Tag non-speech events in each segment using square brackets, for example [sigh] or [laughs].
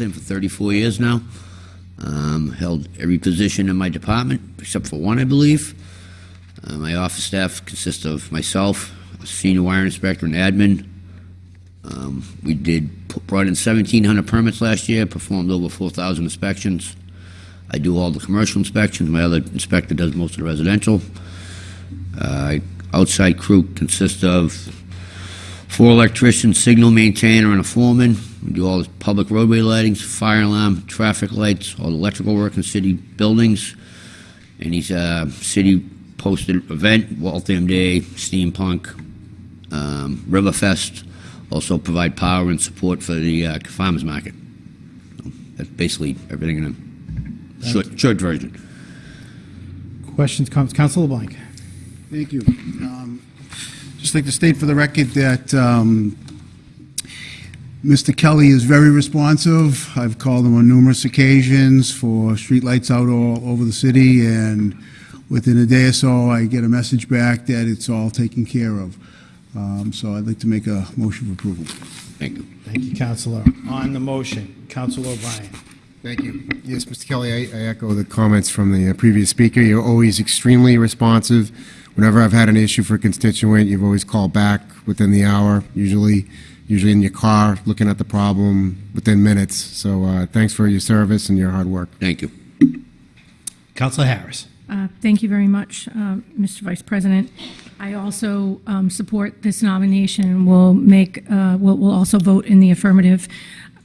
Waltham for 34 years now. Um, Held every position in my department, except for one, I believe. Uh, My office staff consists of myself, a senior wire inspector, and admin. Um, We did, brought in 1,700 permits last year, performed over 4,000 inspections. I do all the commercial inspections, my other inspector does most of the residential. Uh, Outside crew consists of four electricians, signal maintainer, and a foreman. We do all the public roadway lightings, fire alarm, traffic lights, all the electrical work in city buildings. Any uh, city posted event, Waltham Day, Steampunk, um, Riverfest. Also provide power and support for the uh, farmers market. So That's basically everything in a short, short version. Questions, comments? Council LeBlanc. Thank you. Um, Just like to state for the record that um, Mr. Kelly is very responsive. I've called him on numerous occasions for streetlights out all over the city, and within a day or so, I get a message back that it's all taken care of. Um, So I'd like to make a motion for approval. Thank you. Thank you, Councilor. On the motion, Councilor O'Brien. Thank you. Yes, Mr. Kelly, I I echo the comments from the uh, previous speaker. You're always extremely responsive. Whenever I've had an issue for a constituent, you've always called back within the hour, usually, usually in your car, looking at the problem within minutes. So uh, thanks for your service and your hard work. Thank you. Councilor Harris. Uh, Thank you very much, uh, Mr. Vice President. I also um, support this nomination and will make, uh, will will also vote in the affirmative.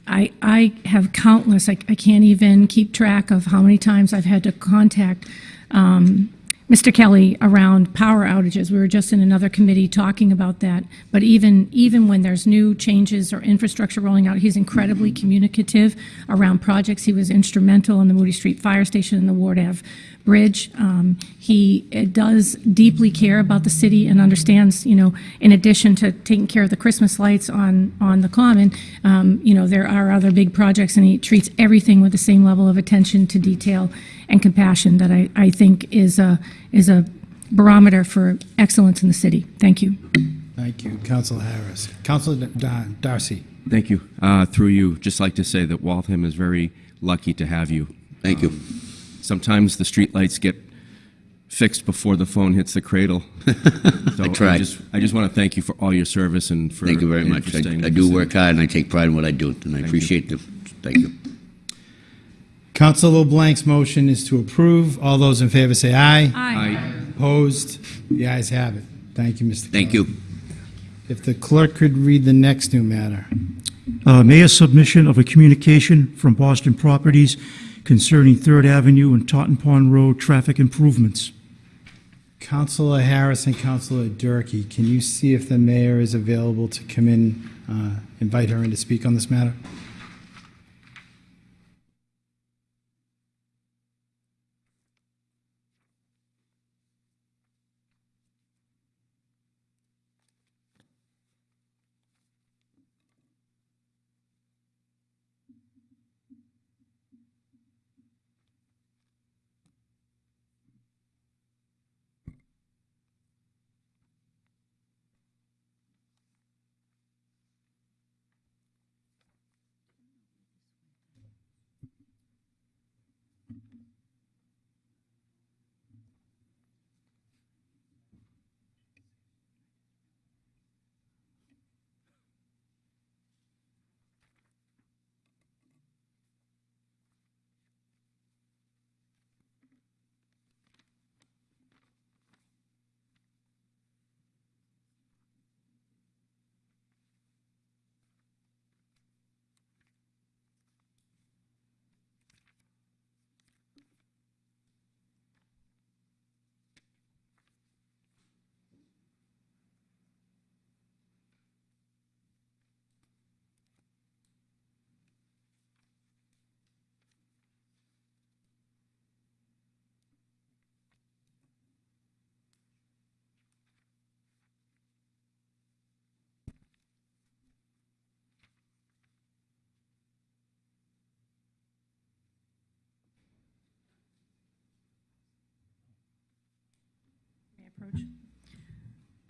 I I have countless, I I can't even keep track of how many times I've had to contact um, Mr. Kelly around power outages. We were just in another committee talking about that. But even, even when there's new changes or infrastructure rolling out, he's incredibly communicative around projects. He was instrumental in the Moody Street Fire Station and the Ward Ave Bridge. Um, He uh, does deeply care about the city and understands, you know, in addition to taking care of the Christmas lights on, on the Common, um, you know, there are other big projects, and he treats everything with the same level of attention to detail and compassion that I, I think is a, is a barometer for excellence in the city. Thank you. Thank you, Council Harris. Council Da- Darcy. Thank you. Uh, Through you, just like to say that Waltham is very lucky to have you. Thank you. Sometimes the streetlights get fixed before the phone hits the cradle. [laughs] So I try. just, I just want to thank you for all your service and for. Thank you very much. for I staying I do work hard, and I take pride in what I do, and I appreciate the, thank you. Councilor LeBlanc's motion is to approve. All those in favor say aye. Aye. Opposed? The ayes have it. Thank you, Mr. Thank Kelly. you. If the clerk could read the next new matter. Uh, Mayor submission of a communication from Boston Properties concerning Third Avenue and Totten Pond Road traffic improvements. Councilor Harris and Councilor Durkee, can you see if the mayor is available to come in, uh, invite her in to speak on this matter?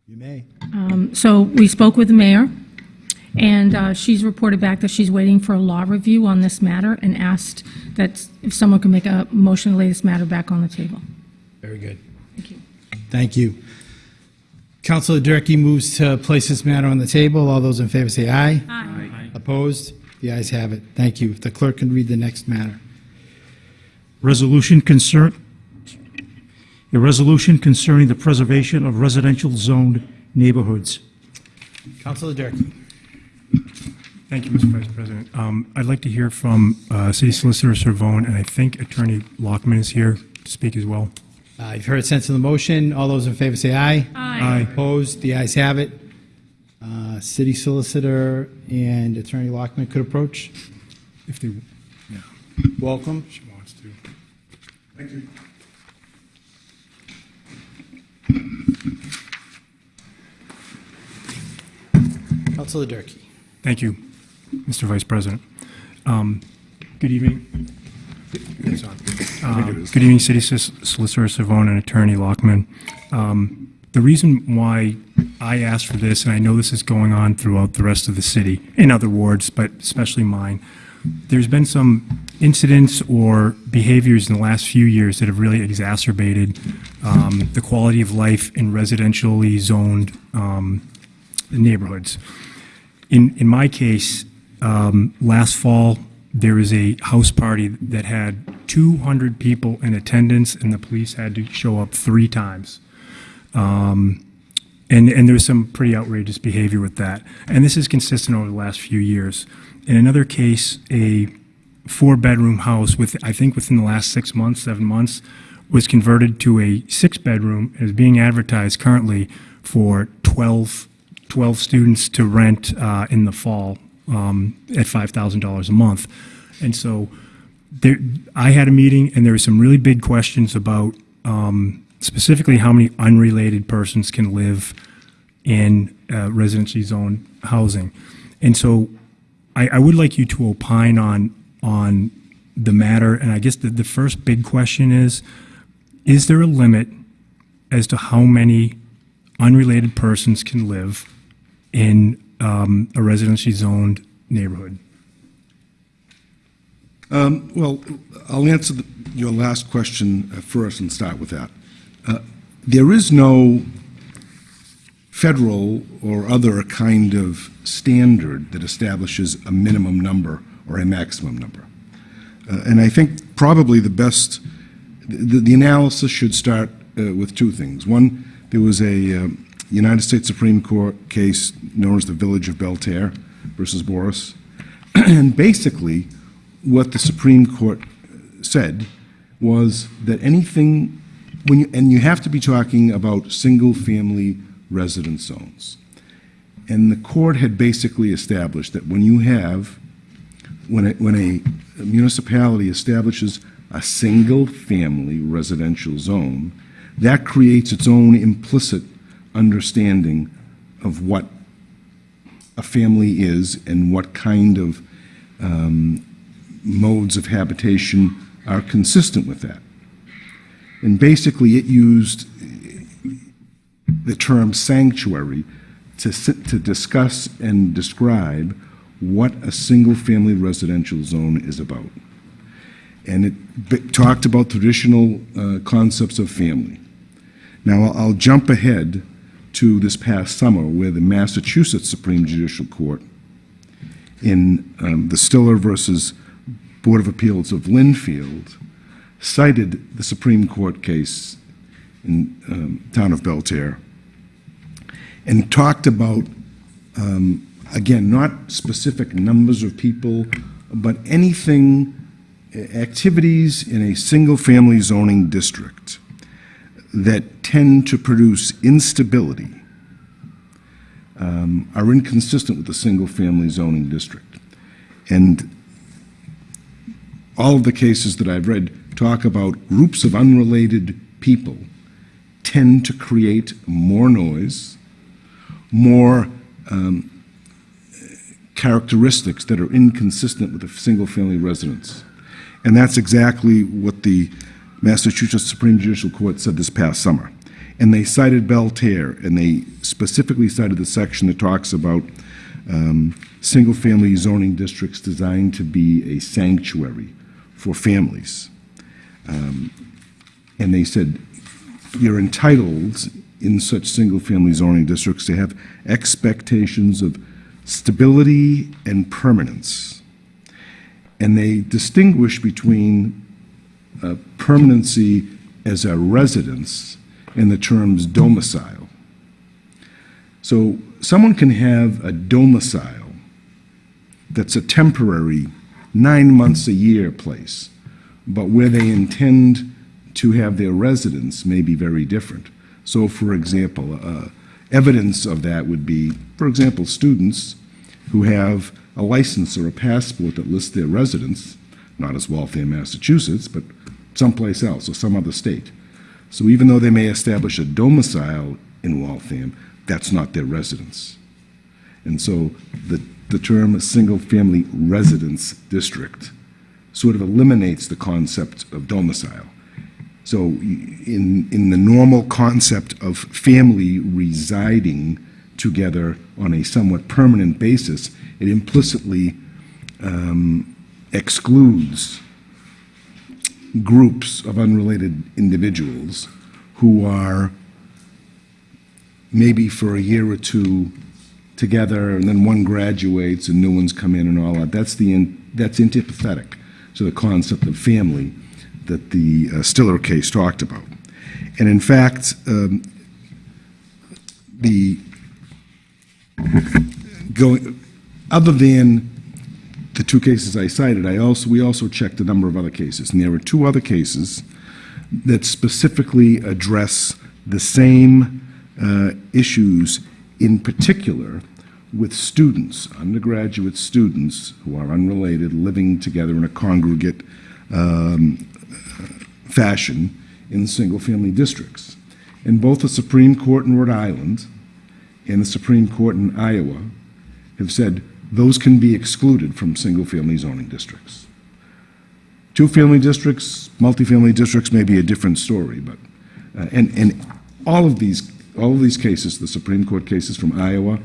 You may. Um, So we spoke with the mayor, And uh, she's reported back that she's waiting for a law review on this matter and asked that if someone could make a motion to lay this matter back on the table. Very good. Thank you. Thank you. Counselor Durkee moves to place this matter on the table. All those in favor say aye. Aye. Opposed? The ayes have it. Thank you. If the clerk can read the next matter. Resolution concern, a resolution concerning the preservation of residential zoned neighborhoods. Counselor Durkee. Thank you, Mr. Vice President. Um, I'd like to hear from uh, City Solicitor Cervone, and I think Attorney Lockman is here to speak as well. Uh, You've heard sense of the motion. All those in favor say aye. Aye. Opposed? The ayes have it. Uh, City Solicitor and Attorney Lockman could approach. If they, Welcome. she wants to. Counselor Durkee. Thank you, Mr. Vice President. Um, Good evening. It's on. Um, Good evening, City Sis- Solicitor Cervone and Attorney Lockman. Um, The reason why I asked for this, and I know this is going on throughout the rest of the city, in other wards, but especially mine, there's been some incidents or behaviors in the last few years that have really exacerbated um, the quality of life in residentially zoned um, neighborhoods. In, in my case, um, last fall, there was a house party that had 200 people in attendance, and the police had to show up three times. Um, and, and there was some pretty outrageous behavior with that. And this is consistent over the last few years. In another case, a four-bedroom house with, I think within the last six months, seven months, was converted to a six-bedroom and is being advertised currently for 12, 12 students to rent uh, in the fall um, at $5,000 a month. And so there, I had a meeting, and there were some really big questions about um, specifically how many unrelated persons can live in uh, residentially zoned housing. And so I, I would like you to opine on, on the matter, and I guess the, the first big question is, is there a limit as to how many unrelated persons can live in um, a residentially zoned neighborhood? Well, I'll answer the- your last question uh, first and start with that. Uh, There is no federal or other kind of standard that establishes a minimum number or a maximum number. Uh, And I think probably the best, the the analysis should start uh, with two things. One, there was a um, United States Supreme Court case known as the Village of Belle Terre versus Boraas. [clears throat] And basically, what the Supreme Court said was that anything, when you, and you have to be talking about single-family residence zones. And the court had basically established that when you have, when a, when a municipality establishes a single-family residential zone, that creates its own implicit understanding of what a family is and what kind of um, modes of habitation are consistent with that. And basically, it used the term sanctuary to, to discuss and describe what a single-family residential zone is about. And it talked about traditional uh, concepts of family. Now, I'll- I'll jump ahead to this past summer, where the Massachusetts Supreme Judicial Court, in um, the Styller versus Board of Appeals of Lynnfield, cited the Supreme Court case in um, town of Belle Terre, and talked about, um, again, not specific numbers of people, but anything, uh, activities in a single-family zoning district that tend to produce instability um, are inconsistent with the single-family zoning district. And all of the cases that I've read talk about groups of unrelated people tend to create more noise, more um, characteristics that are inconsistent with a single-family residence. And that's exactly what the Massachusetts Supreme Judicial Court said this past summer. And they cited Belle Terre, and they specifically cited the section that talks about um, single-family zoning districts designed to be a sanctuary for families. Um, And they said, you're entitled in such single-family zoning districts to have expectations of stability and permanence. And they distinguish between uh, permanency as a residence and the terms domicile. So someone can have a domicile that's a temporary, nine months a year place, but where they intend to have their residence may be very different. So, for example, uh, evidence of that would be, for example, students who have a license or a passport that lists their residence, not as Waltham, Massachusetts, but someplace else or some other state. So even though they may establish a domicile in Waltham, that's not their residence. And so the, the term single-family residence district sort of eliminates the concept of domicile. So in, in the normal concept of family residing together on a somewhat permanent basis, it implicitly um, excludes groups of unrelated individuals who are maybe for a year or two together, and then one graduates and new ones come in and all that. That's the in, that's antipathetic to the concept of family that the uh, Styller case talked about. And in fact, um, the going other than the two cases I cited, I also we also checked a number of other cases, and there were two other cases that specifically address the same uh, issues, in particular with students, undergraduate students who are unrelated, living together in a congregate um, fashion in single-family districts. And both the Supreme Court in Rhode Island and the Supreme Court in Iowa have said those can be excluded from single-family zoning districts. Two-family districts, multifamily districts may be a different story, but, uh, and, and all of these, all of these cases, the Supreme Court cases from Iowa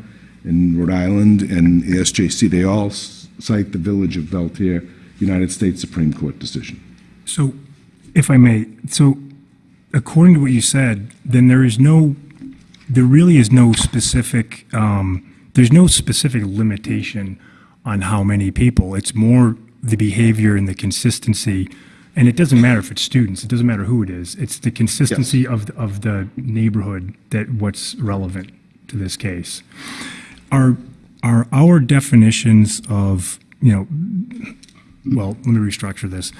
and Rhode Island and the SJC, they all cite the Village of Belle Terre United States Supreme Court decision. So, if I may, so according to what you said, then there is no, there really is no specific, um, there's no specific limitation on how many people. It's more the behavior and the consistency. And it doesn't matter if it's students, it doesn't matter who it is. It's the consistency of, the- of the neighborhood that what's relevant to this case. Are, are our definitions of, you know, well, let me restructure this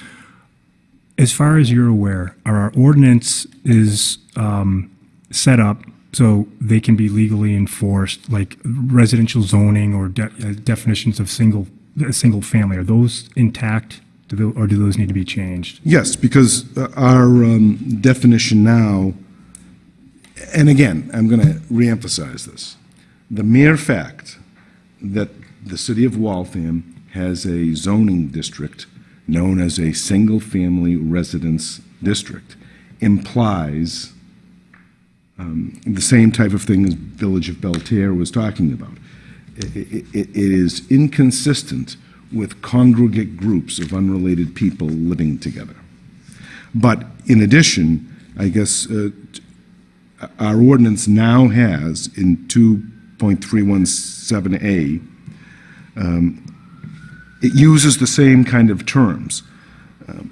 as far as you're aware, our ordinance is um, set up so they can be legally enforced, like residential zoning or de- uh, definitions of single, single family? Are those intact, Do tho- or do those need to be changed? Yes, because uh, our um, definition now, and again, I'm going to reemphasize this, the mere fact that the city of Waltham has a zoning district known as a single-family residence district implies um, the same type of thing as Village of Belle Terre was talking about. I- i- i- It is inconsistent with congregate groups of unrelated people living together. But in addition, I guess uh, our ordinance now has in 2.317A, um, it uses the same kind of terms. Um,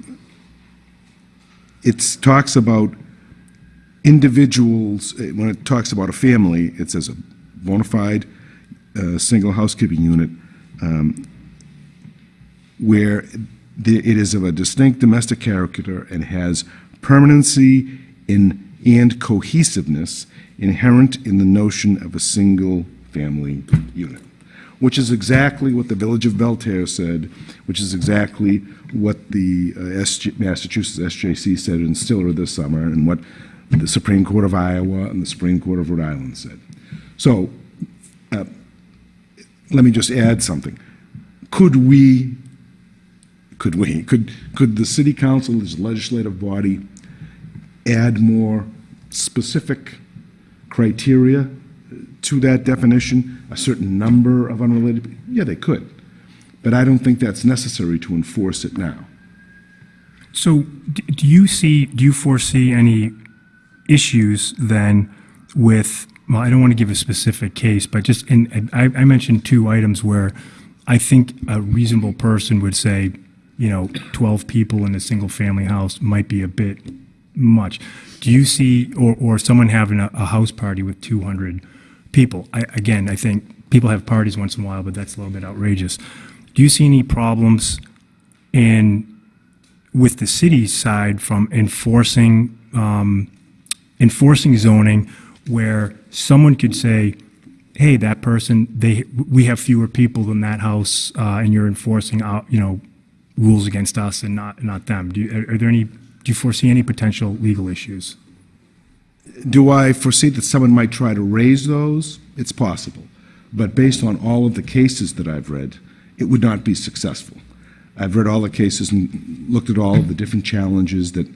It talks about individuals, uh, when it talks about a family, it says a bona fide uh, single housekeeping unit um, where it is of a distinct domestic character and has permanency in, and cohesiveness inherent in the notion of a single-family unit, which is exactly what the Village of Belle Terre said, which is exactly what the uh, Massachusetts SJC said in Styller this summer, and what the Supreme Court of Iowa and the Supreme Court of Rhode Island said. So, uh, let me just add something. Could we could we, could, could the city council, as legislative body, add more specific criteria to that definition a certain number of unrelated, yeah, they could. But I don't think that's necessary to enforce it now. So do you see, do you foresee any issues then with, well, I don't want to give a specific case, but just in, I, I mentioned two items where I think a reasonable person would say, you know, 12 people in a single-family house might be a bit much. Do you see, or, or someone having a, a house party with 200 people? I, again, I think people have parties once in a while, but that's a little bit outrageous. Do you see any problems in with the city side from enforcing, um, enforcing zoning where someone could say, hey, that person, they, we have fewer people than that house, uh, and you're enforcing out, you know, rules against us and not, not them. Do you, are there any, do you foresee any potential legal issues? Do I foresee that someone might try to raise those? It's possible. But based on all of the cases that I've read, it would not be successful. I've read all the cases and looked at all of the different challenges that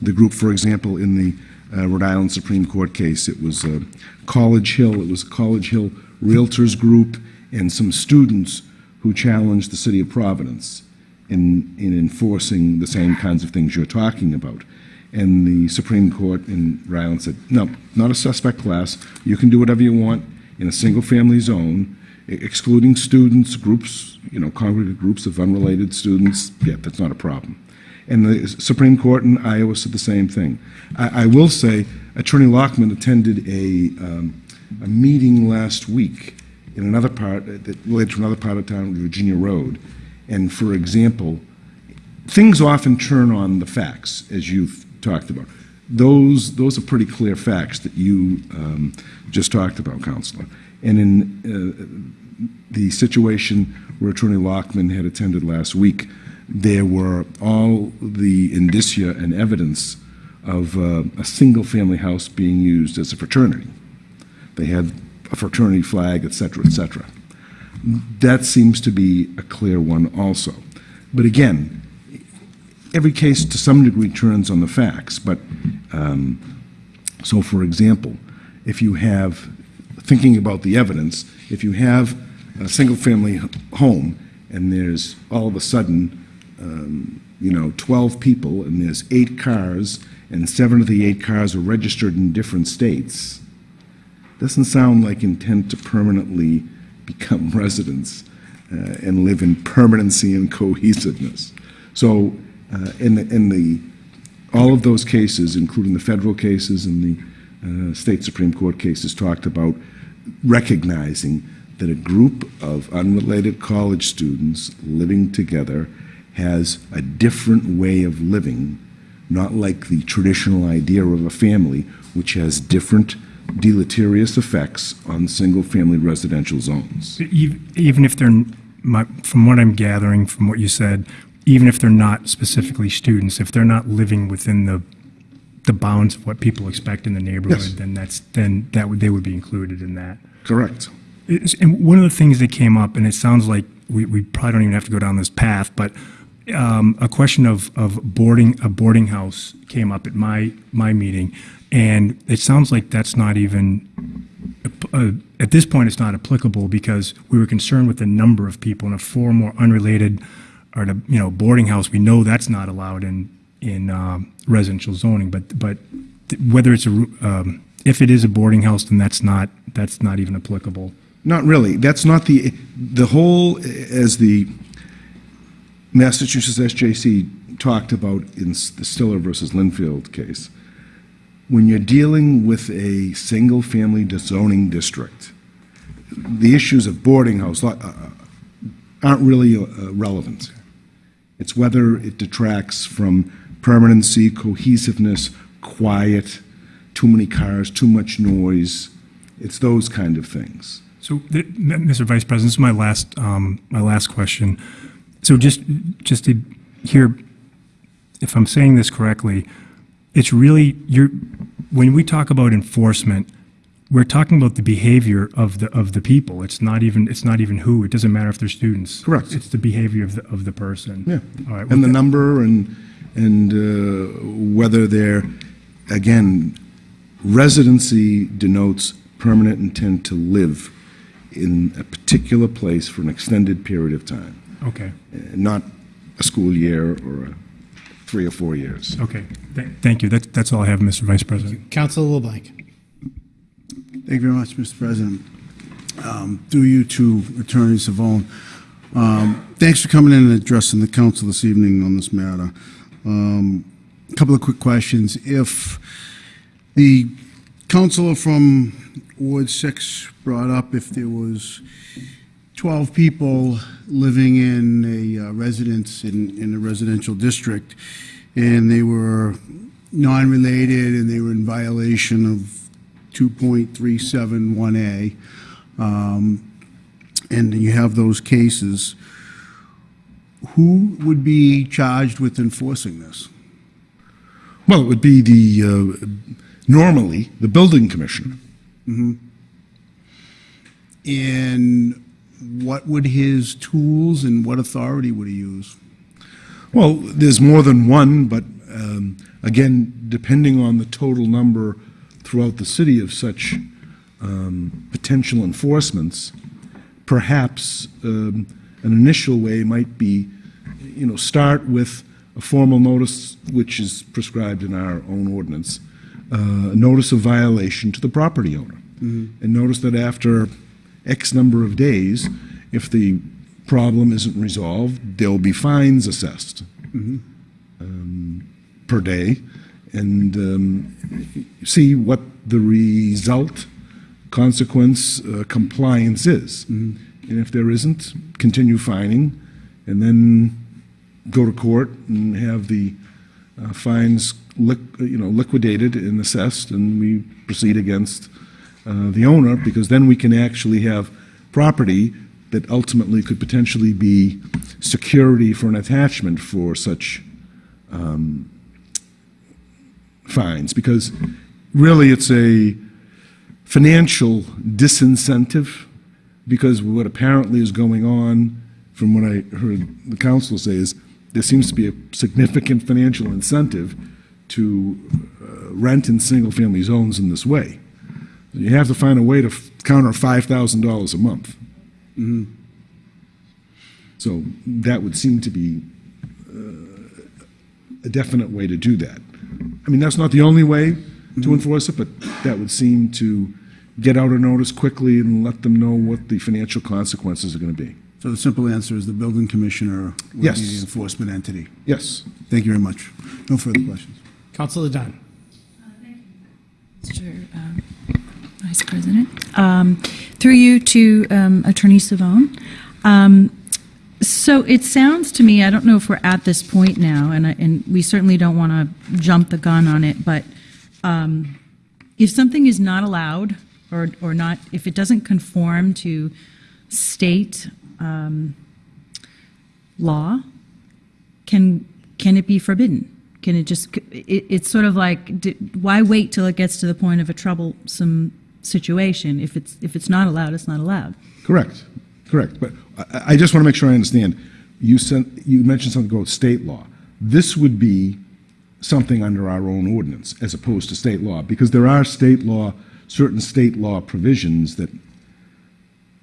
the group, for example, in the uh, Rhode Island Supreme Court case, it was uh, College Hill, it was College Hill Realtors Group and some students who challenged the city of Providence in, in enforcing the same kinds of things you're talking about. And the Supreme Court in Rhode Island said, no, not a suspect class. You can do whatever you want in a single-family zone, excluding students, groups, you know, congregate groups of unrelated students. Yeah, that's not a problem. And the Supreme Court in Iowa said the same thing. I, I will say, Attorney Lockman attended a, um, a meeting last week in another part, uh, that related to another part of town, Virginia Road. And for example, things often turn on the facts, as you've talked about. Those, those are pretty clear facts that you um, just talked about, Counselor. And in uh, the situation where Attorney Lockman had attended last week, there were all the indicia and evidence of uh, a single-family house being used as a fraternity. They had a fraternity flag, et cetera, et cetera. That seems to be a clear one also. But again, every case to some degree turns on the facts, but, um, so for example, if you have, thinking about the evidence, if you have a single-family home and there's all of a sudden, um, you know, 12 people and there's eight cars and seven of the eight cars are registered in different states, doesn't sound like intent to permanently become [laughs] residents uh, and live in permanency and cohesiveness. So, uh, in the, in the, all of those cases, including the federal cases and the uh, state Supreme Court cases, talked about recognizing that a group of unrelated college students living together has a different way of living, not like the traditional idea of a family, which has different deleterious effects on single-family residential zones. Even if they're, from what I'm gathering from what you said, even if they're not specifically students, if they're not living within the, the bounds of what people expect in the neighborhood, Yes. then that's, then that would, they would be included in that. Correct. It's- And one of the things that came up, and it sounds like we, we probably don't even have to go down this path, but um, a question of, of boarding, a boarding house came up at my, my meeting, and it sounds like that's not even, uh, at this point, it's not applicable because we were concerned with the number of people, and a four more unrelated, or the, you know, boarding house, we know that's not allowed in, in um, residential zoning, but, but whether it's a, um, if it is a boarding house, then that's not, that's not even applicable. Not really. That's not the, the whole, as the Massachusetts SJC talked about in the Styller versus Lynnfield case, when you're dealing with a single-family zoning district, the issues of boarding house uh, uh, aren't really uh, relevant. It's whether it detracts from permanency, cohesiveness, quiet, too many cars, too much noise. It's those kind of things. So, Mr. Vice President, this is my last, um, my last question. So just, just to hear, if I'm saying this correctly, it's really, you're, when we talk about enforcement, we're talking about the behavior of the, of the people. It's not even, it's not even who. It doesn't matter if they're students. Correct. It's the behavior of the, of the person. Yeah. All right. And the number and, and uh, whether they're, again, residency denotes permanent intent to live in a particular place for an extended period of time, Okay, uh, not a school year or a three or four years. okay. Th- Thank you. That- That's all I have, Mr. Vice President. Councilor LeBlanc. Thank you very much, Mr. President. Um, Through you to Attorney Cervone, um, thanks for coming in and addressing the council this evening on this matter. Um, A Couple of quick questions. If the counselor from Ward 6 brought up if there was 12 people living in a uh, residence in, in a residential district, and they were non-related and they were in violation of 2.371A, um, and you have those cases, who would be charged with enforcing this? Well, it would be the, uh, normally, the building commissioner. And what would his tools and what authority would he use? Well, there's more than one, but um, again, depending on the total number throughout the city of such um, potential enforcements, perhaps um, an initial way might be, you know, start with a formal notice, which is prescribed in our own ordinance, uh, a notice of violation to the property owner. And notice that after X number of days, if the problem isn't resolved, there'll be fines assessed um, per day, and um, see what the result, consequence, uh, compliance is. And if there isn't, continue fining, and then go to court and have the uh, fines, you know, liquidated and assessed, and we proceed against the owner, because then we can actually have property that ultimately could potentially be security for an attachment for such um, fines, because really it's a financial disincentive, because what apparently is going on, from what I heard the council say, is there seems to be a significant financial incentive to uh, rent in single-family zones in this way. You have to find a way to counter $5,000 a month. So that would seem to be uh, a definite way to do that. I mean, that's not the only way to enforce it, but that would seem to get out a notice quickly and let them know what the financial consequences are going to be. So the simple answer is the building commissioner would be the enforcement entity. Yes. Thank you very much. No further questions. Councilor Dunn. Uh thank you. Mr. um, Vice President. Um, Through you to um, Attorney Cervone. Um, So it sounds to me, I don't know if we're at this point now, and, I- and we certainly don't want to jump the gun on it, but um, if something is not allowed, or, or not, if it doesn't conform to state um, law, can, can it be forbidden? Can it just, it, it's sort of like, why wait till it gets to the point of a troublesome situation? If it's, if it's not allowed, it's not allowed. Correct, correct. But I, I just want to make sure I understand. You sent, you mentioned something about state law. This would be something under our own ordinance as opposed to state law, because there are state law, certain state law provisions that,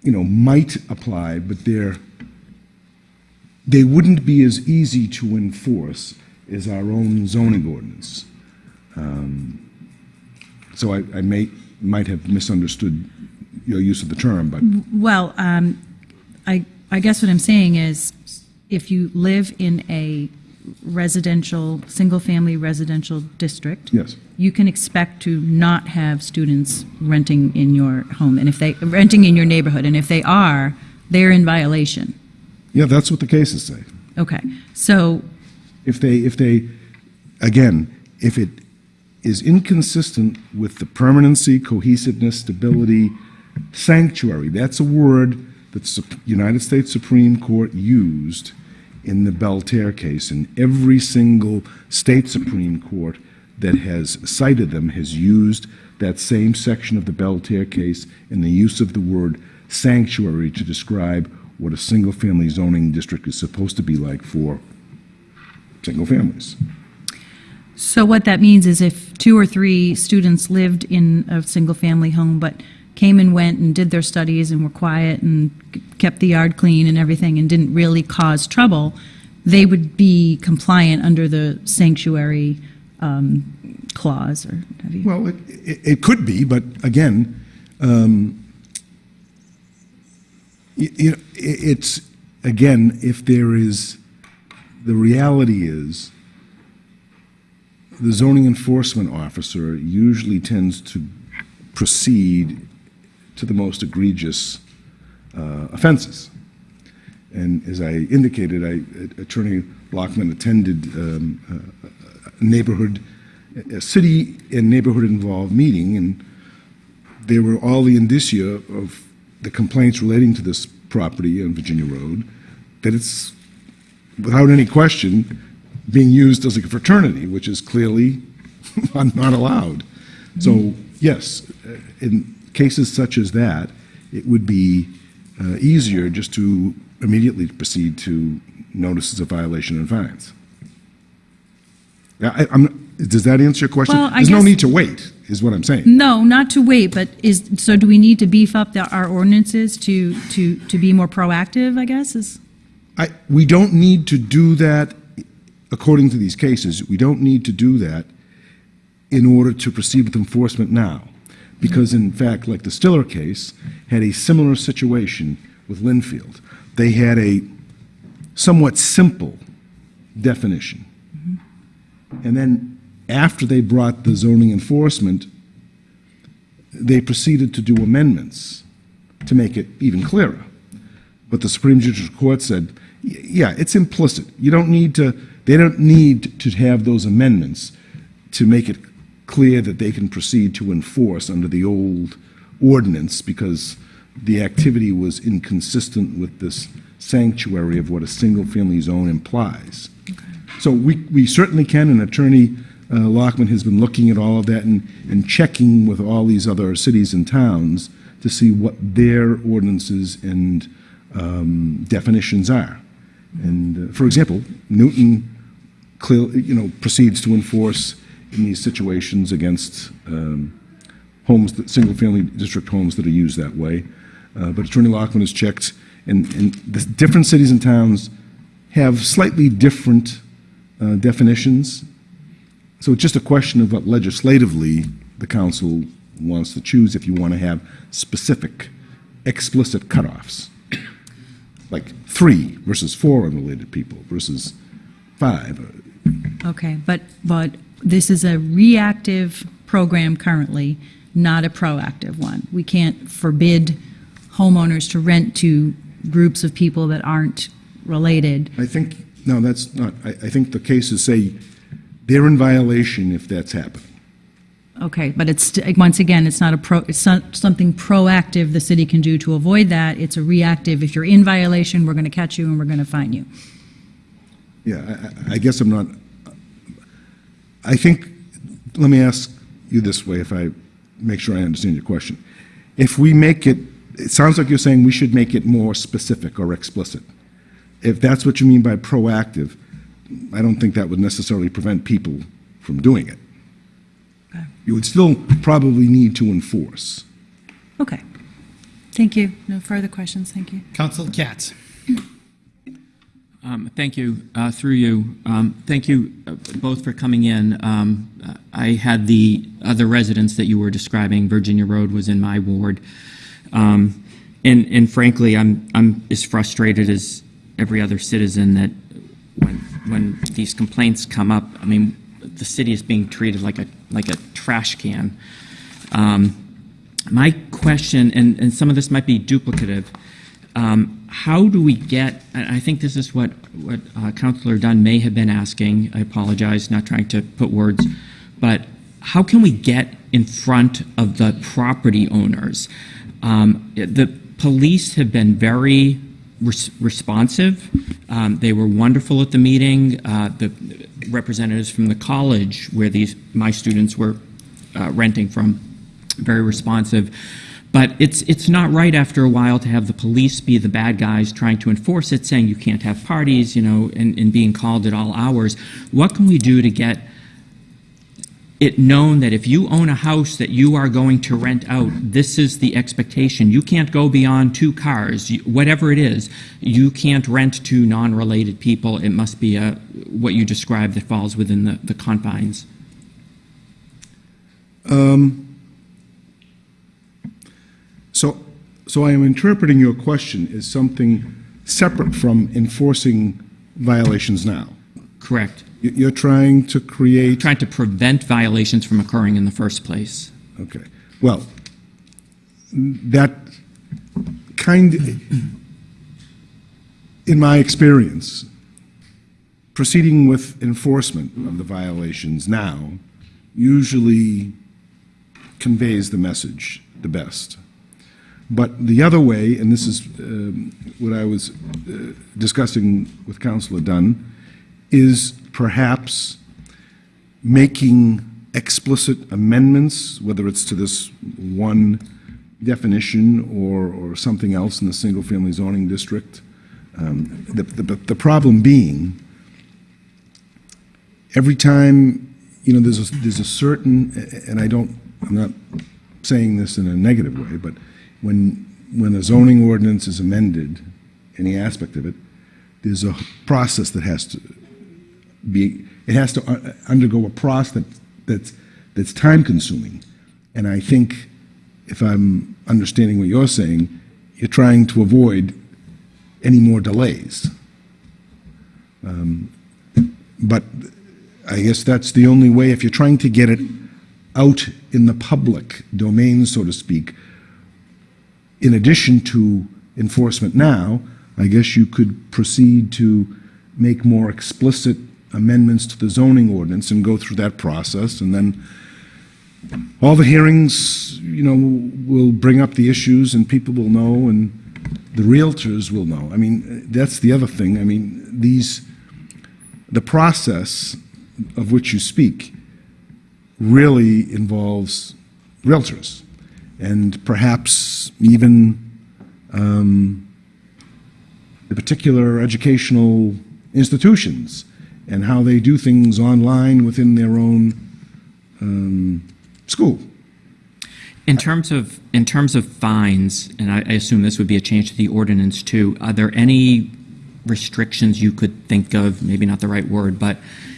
you know, might apply, but they're, they wouldn't be as easy to enforce as our own zoning ordinance. Um, So I, I may, might have misunderstood your use of the term, but Well, um, I, I guess what I'm saying is, if you live in a residential, single-family residential district. Yes. You can expect to not have students renting in your home, and if they, are renting in your neighborhood, and if they are, they're in violation. Yeah, that's what the cases say. Okay, so, If they, if they, again, if it is inconsistent with the permanency, cohesiveness, stability, sanctuary, that's a word that the United States Supreme Court used in the Belle Terre case, and every single state Supreme Court that has cited them has used that same section of the Belle Terre case in the use of the word sanctuary to describe what a single-family zoning district is supposed to be like for single families. So what that means is if two or three students lived in a single-family home but came and went and did their studies and were quiet and kept the yard clean and everything and didn't really cause trouble, they would be compliant under the sanctuary um, clause or have you? Well, it, it, it could be, but again, um, y- you know, i it's, again, if there is, the reality is, the zoning enforcement officer usually tends to proceed to the most egregious uh, offenses. And as I indicated, I, Attorney Lockman attended um, a neighborhood, a city and neighborhood-involved meeting, and there were all the indicia of the complaints relating to this property on Virginia Road, that it's, without any question, being used as a fraternity, which is clearly [laughs] not allowed. So, yes, in cases such as that, it would be uh, easier just to immediately proceed to notices of violation and fines. Yeah, I, I'm, does that answer your question? Well, There's no need to wait, is what I'm saying. No, not to wait, but is, so do we need to beef up the- our ordinances to, to, to be more proactive, I guess, is? I, we don't need to do that, according to these cases, we don't need to do that in order to proceed with enforcement now. Because in fact, like the Styller case, had a similar situation with Lynnfield. They had a somewhat simple definition. And then after they brought the zoning enforcement, they proceeded to do amendments to make it even clearer. But the Supreme Judicial Court said, yeah, it's implicit. You don't need to, they don't need to have those amendments to make it clear that they can proceed to enforce under the old ordinance because the activity was inconsistent with this sanctuary of what a single-family zone implies. So we, we certainly can, and Attorney uh, Lockman has been looking at all of that and, and checking with all these other cities and towns to see what their ordinances and um, definitions are. And, uh, for example, Newton you know, proceeds to enforce in these situations against um, homes, that, single-family district homes that are used that way. Uh, But Attorney Lockman has checked, and, and the different cities and towns have slightly different uh, definitions. So it's just a question of what legislatively the council wants to choose if you want to have specific, explicit cutoffs. Like three versus four unrelated people versus five. Okay, but, but this is a reactive program currently, not a proactive one. We can't forbid homeowners to rent to groups of people that aren't related. I think, no, that's not, I, I think the cases say they're in violation if that's happening. Okay, but it's, once again, it's not a pro, it's not something proactive the city can do to avoid that. It's a reactive, if you're in violation, we're going to catch you and we're going to fine you. Yeah, I- I, I guess I'm not, I think, let me ask you this way, if I make sure I understand your question. If we make it, it sounds like you're saying we should make it more specific or explicit. If that's what you mean by proactive, I don't think that would necessarily prevent people from doing it. Okay. You would still probably need to enforce. Okay. Thank you. No further questions. Thank you. Counsel Katz. Um, Thank you, uh, through you. Um, Thank you uh, both for coming in. Um, I had the other residence that you were describing, Virginia Road was in my ward. Um, And and frankly, I'm I'm as frustrated as every other citizen that when when these complaints come up, I mean, the city is being treated like a like a trash can. Um, My question, and and some of this might be duplicative, um, how do we get, I think this is what, what uh, Councilor Dunn may have been asking, I apologize, not trying to put words, but how can we get in front of the property owners? Um, The police have been very res- responsive. Um, They were wonderful at the meeting. Uh, The representatives from the college where these, my students were uh, renting from, very responsive. But it's, it's not right after a while to have the police be the bad guys trying to enforce it, saying you can't have parties, you know, and, and being called at all hours. What can we do to get it known that if you own a house that you are going to rent out, this is the expectation. You can't go beyond two cars, You- whatever it is. You can't rent to non-related people. It must be a, what you described that falls within the, the confines. Um, So, so I am interpreting your question as something separate from enforcing violations now. Correct. You- You're trying to create, Trying to prevent violations from occurring in the first place. okay, well, that kind, in my experience, proceeding with enforcement of the violations now usually conveys the message the best. But the other way, and this is um, what I was uh, discussing with Councilor Dunn, is perhaps making explicit amendments, whether it's to this one definition or, or something else in the single-family zoning district. Um, The, the, the problem being, every time, you know, there's a, there's a certain, and I don't, I'm not saying this in a negative way, but when, when a zoning ordinance is amended, any aspect of it, there's a process that has to be, it has to uh, undergo a process that, that's, that's time-consuming. And I think, if I'm understanding what you're saying, you're trying to avoid any more delays. Um, But I guess that's the only way, if you're trying to get it out in the public domain, so to speak, in addition to enforcement now, I guess you could proceed to make more explicit amendments to the zoning ordinance and go through that process, and then all the hearings, you know, will bring up the issues, and people will know, and the realtors will know. I mean, that's the other thing. I mean, these, the process of which you speak really involves realtors, and perhaps even um, the particular educational institutions and how they do things online within their own um, school. In terms of, in terms of fines, and I I assume this would be a change to the ordinance too, are there any restrictions you could think of, maybe not the right word, but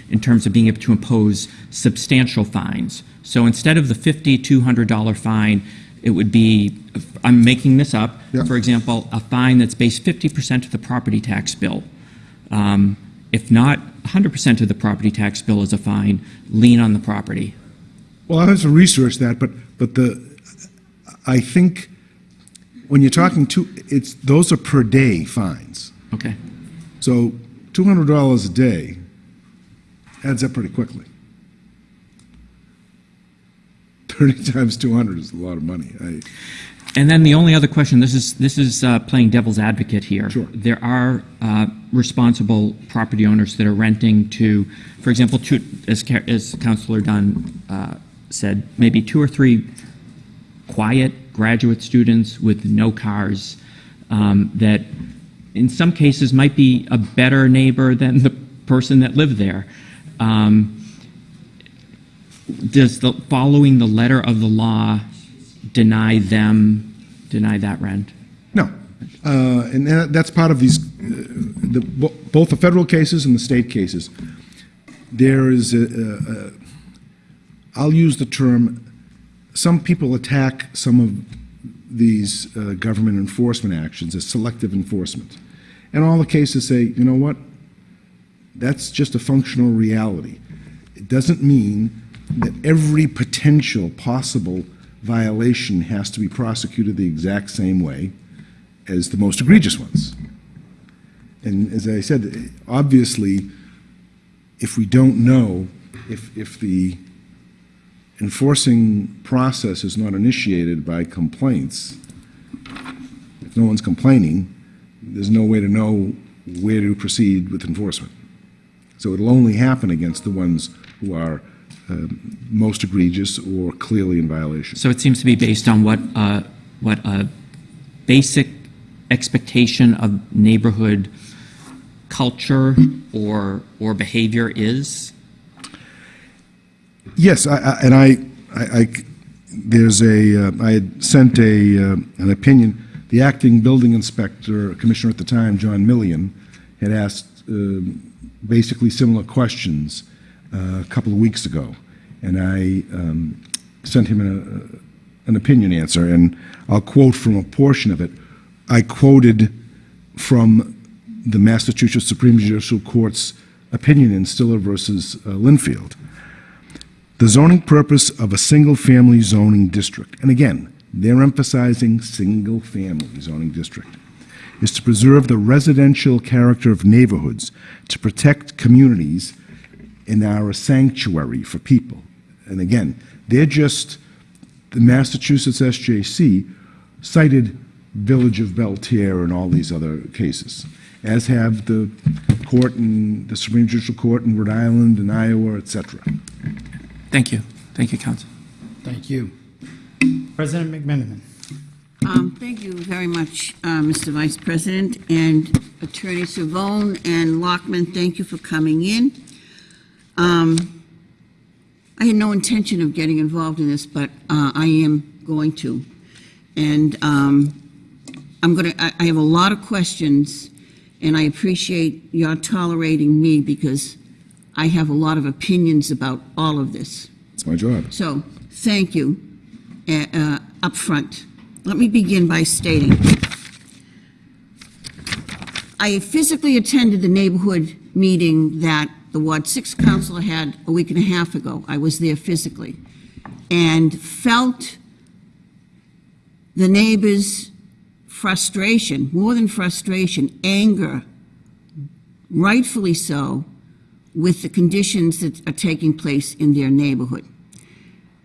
in terms of being able to impose substantial fines? So instead of the $50, $200 fine, it would be, I'm making this up, Yeah. for example, a fine that's based 50% of the property tax bill. Um, If not, 100% of the property tax bill is a fine, lien on the property. Well, I have to research that, but, but the, I think when you're talking to, it's, those are per day fines. Okay. So $200 a day adds up pretty quickly. 30 [laughs] times 200 is a lot of money. I, And then the only other question, this is, this is uh, playing devil's advocate here. Sure. There are uh, responsible property owners that are renting to, for example, two, as, as Councilor Dunn uh, said, maybe two or three quiet graduate students with no cars um, that in some cases might be a better neighbor than the person that lived there. Um, does the, following the letter of the law deny them, deny that rent? No. Uh, And that- that's part of these, uh, the- both the federal cases and the state cases. There is, a- a- a- I'll use the term, some people attack some of these uh, government enforcement actions as selective enforcement. And all the cases say, you know what? That's just a functional reality. It doesn't mean that every potential possible violation has to be prosecuted the exact same way as the most egregious ones. And as I said, obviously, if we don't know, if, if the enforcing process is not initiated by complaints, if no one's complaining, there's no way to know where to proceed with enforcement. So it'll only happen against the ones who are most egregious or clearly in violation. So it seems to be based on what, uh, what a basic expectation of neighborhood culture or, or behavior is? Yes, I- I- and I, I- I there's a, uh, I had sent a, uh, an opinion, the acting building inspector, commissioner at the time, John Millian, had asked um, basically similar questions uh, a couple of weeks ago, and I um, sent him a- an opinion answer, and I'll quote from a portion of it. I quoted from the Massachusetts Supreme Judicial Court's opinion in Styller versus uh, Lynnfield. The zoning purpose of a single-family zoning district, and again, they're emphasizing single-family zoning district, is to preserve the residential character of neighborhoods, to protect communities, and are a sanctuary for people. And again, they're just, the Massachusetts SJC cited Village of Belle Terre and all these other cases, as have the court and the Supreme Judicial Court in Rhode Island and Iowa, et cetera. Thank you. Thank you, Counsel. Thank you. President McMenamin. Um, Thank you very much, uh, Mr. Vice President, and Attorney Cervone and Lockman, thank you for coming in. Um, I had no intention of getting involved in this, but uh, I am going to. And um, I'm going to, I have a lot of questions, and I appreciate your tolerating me because I have a lot of opinions about all of this. It's my job. So, thank you uh, uh, up front. Let me begin by stating, I physically attended the neighborhood meeting that the Ward 6 councilor had a week and a half ago. I was there physically, and felt the neighbors' frustration, more than frustration, anger, rightfully so, with the conditions that are taking place in their neighborhood.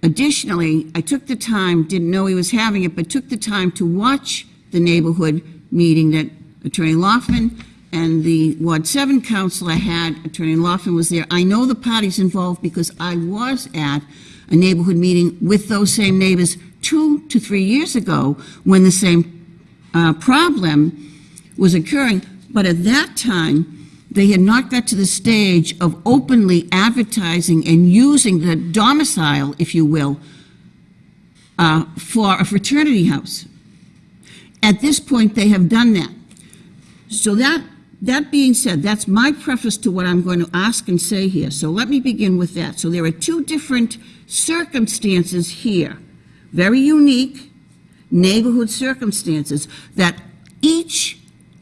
Additionally, I took the time, didn't know he was having it, but took the time to watch the neighborhood meeting that Attorney Loffman and the Ward 7 councilor had. Attorney Loffman was there. I know the parties involved because I was at a neighborhood meeting with those same neighbors two to three years ago when the same uh, problem was occurring. But at that time, they had not got to the stage of openly advertising and using the domicile, if you will, uh, for a fraternity house. At this point, they have done that. So that, that being said, that's my preface to what I'm going to ask and say here. So let me begin with that. So there are two different circumstances here, very unique neighborhood circumstances that each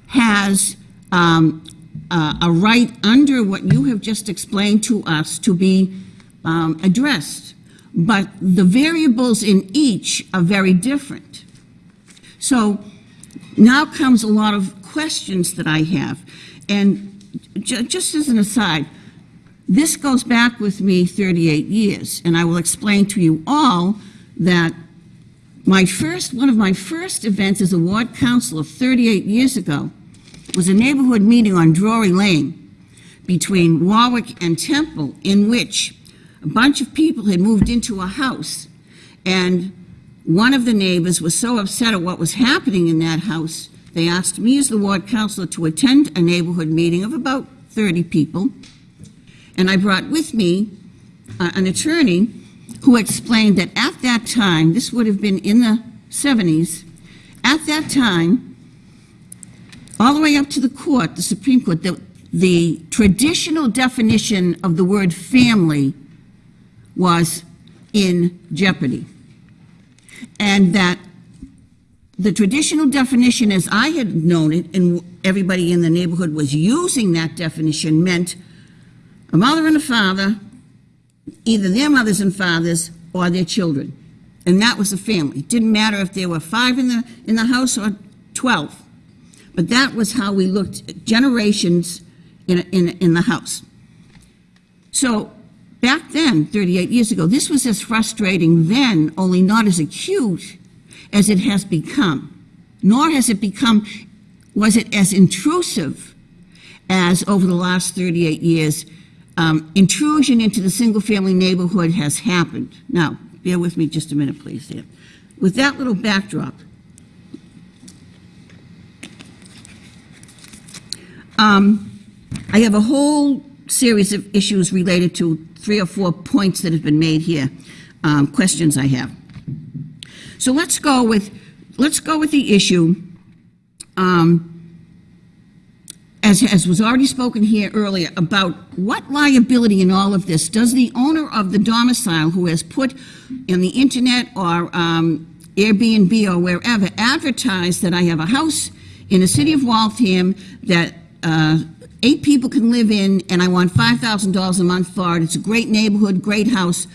has um, uh, a right under what you have just explained to us to be um, addressed. But the variables in each are very different. So now comes a lot of questions that I have. And ju- just as an aside, this goes back with me 38 years, and I will explain to you all that my first, one of my first events as a ward councilor 38 years ago was a neighborhood meeting on Drury Lane between Warwick and Temple, in which a bunch of people had moved into a house, and one of the neighbors was so upset at what was happening in that house, they asked me as the ward councilor to attend a neighborhood meeting of about 30 people. And I brought with me uh, an attorney who explained that at that time, this would have been in the 70s, at that time, all the way up to the court, the Supreme Court, the, the traditional definition of the word family was in jeopardy. And that the traditional definition, as I had known it, and everybody in the neighborhood was using that definition, meant a mother and a father, either their mothers and fathers or their children. And that was a family. It didn't matter if there were five in the, in the house or 12. But that was how we looked at generations in, in, in the house. So back then, 38 years ago, this was as frustrating then, only not as acute as it has become. Nor has it become, was it as intrusive as over the last 38 years, um, intrusion into the single-family neighborhood has happened. Now, bear with me just a minute, please, there. With that little backdrop, um, I have a whole series of issues related to three or four points that have been made here, um, questions I have. So let's go with, let's go with the issue, um, as, as was already spoken here earlier, about what liability in all of this does the owner of the domicile who has put in the internet or um, Airbnb or wherever advertise that I have a house in the city of Waltham that uh, eight people can live in and I want $5,000 a month for it. It's a great neighborhood, great house.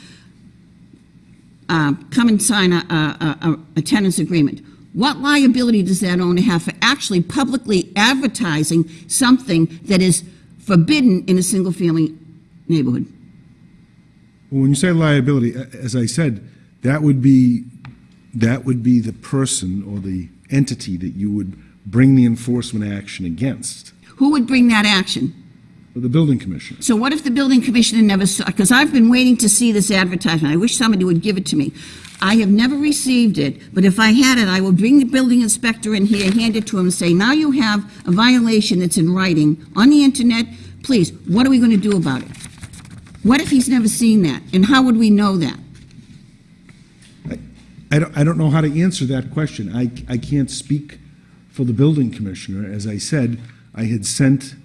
Uh, come and sign a, a, a, a tenant's agreement. What liability does that owner have for actually publicly advertising something that is forbidden in a single-family neighborhood? Well, when you say liability, as I said, that would be, that would be the person or the entity that you would bring the enforcement action against, Who would bring that action? The building commissioner. So what if the building commissioner never saw, because I've been waiting to see this advertisement, I wish somebody would give it to me. I have never received it, but if I had it, I will bring the building inspector in here, hand it to him, and say, now you have a violation that's in writing on the internet, please, what are we going to do about it? What if he's never seen that, and how would we know that? I don't, I don't know how to answer that question. I, I can't speak for the building commissioner. As I said, I had sent,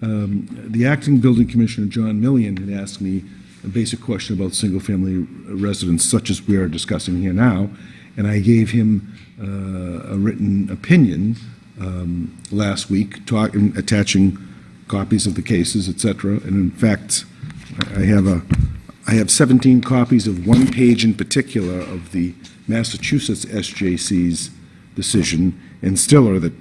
um, the acting building commissioner, John Millian, had asked me a basic question about single-family residents such as we are discussing here now, and I gave him uh, a written opinion um, last week, talk, attaching copies of the cases, et cetera. And in fact, I have a, I have 17 copies of one page in particular of the Massachusetts SJC's decision in Styller that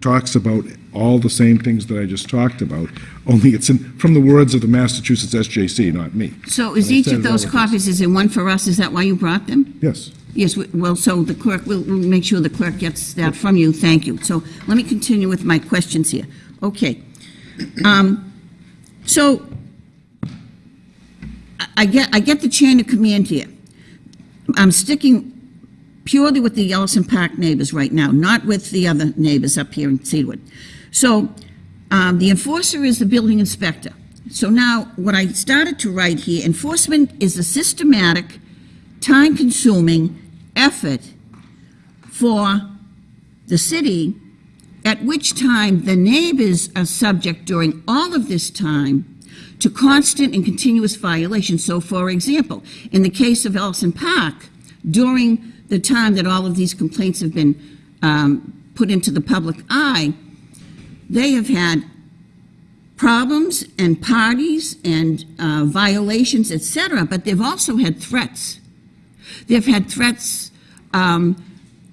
talks about all the same things that I just talked about, only it's in, from the words of the Massachusetts SJC, not me. So is And I each of it those all the time. copies, is there one for us, is that why you brought them? Yes. Yes, we- well, so the clerk, we'll, we'll make sure the clerk gets that from you, thank you. So let me continue with my questions here. Okay. Um, So I- I get, I get the chain of command here. I'm sticking purely with the Ellison Park neighbors right now, not with the other neighbors up here in Cedarwood. So um, the enforcer is the building inspector. So now, what I started to write here, enforcement is a systematic, time-consuming effort for the city, at which time the neighbors are subject during all of this time to constant and continuous violations. So, for example, in the case of Ellison Park, during the time that all of these complaints have been um, put into the public eye, they have had problems and parties and uh, violations, etc., but they've also had threats. They've had threats um,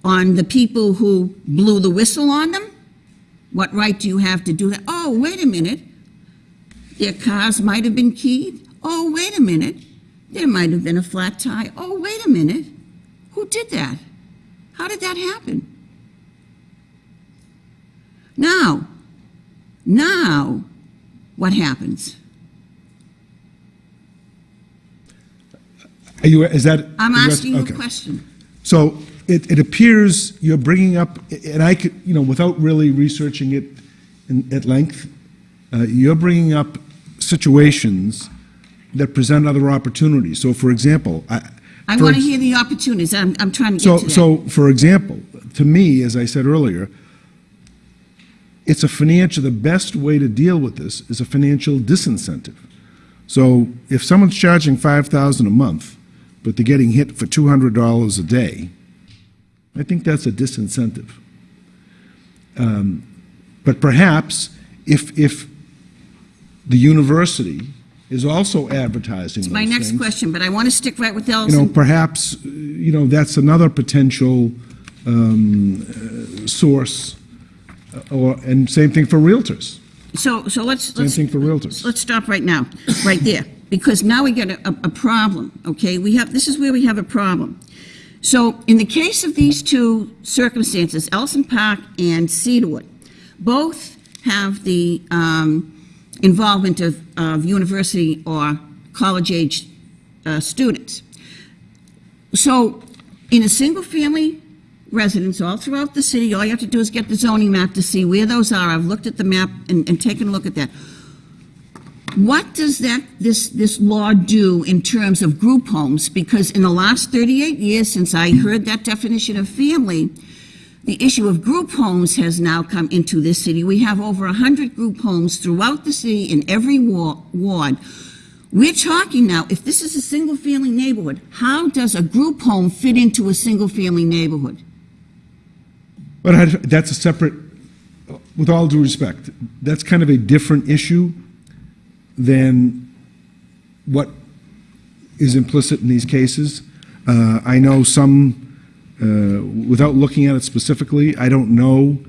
on the people who blew the whistle on them. What right do you have to do that? Oh, wait a minute. Their cars might have been keyed. Oh, wait a minute. There might have been a flat tire. Oh, wait a minute. Who did that? How did that happen? Now, now, what happens? Are you, is that? I'm asking you a question. So it, it appears you're bringing up, and I could, you know, without really researching it in, at length, uh, you're bringing up situations that present other opportunities. So, for example, I. I want to hear the opportunities. I'm, I'm trying to So, to that. so, for example, to me, as I said earlier, it's a financial, the best way to deal with this is a financial disincentive. So if someone's charging five thousand a month, but they're getting hit for two hundred dollars a day, I think that's a disincentive. Um, But perhaps if, if the university is also advertising It's my next things, question, but I want to stick right with you know, perhaps, you know, that's another potential um, uh, source, or, and same thing for realtors. So, so let's, Same let's, thing for realtors. let's stop right now, right there, because now we get a, a a problem, okay? We have, this is where we have a problem. So, in the case of these two circumstances, Ellison Park and Cedarwood, both have the um, involvement of, of university or college-age uh, students. So, in a single-family residence all throughout the city, all you have to do is get the zoning map to see where those are. I've looked at the map and, and taken a look at that. what does that, this, this law do in terms of group homes? Because in the last 38 years since I heard that definition of family, the issue of group homes has now come into this city. We have over 100 group homes throughout the city in every ward. We're talking now, if this is a single-family neighborhood, how does a group home fit into a single-family neighborhood? But I- that's a separate, with all due respect, that's kind of a different issue than what is implicit in these cases. Uh, I know some, uh, without looking at it specifically, I don't know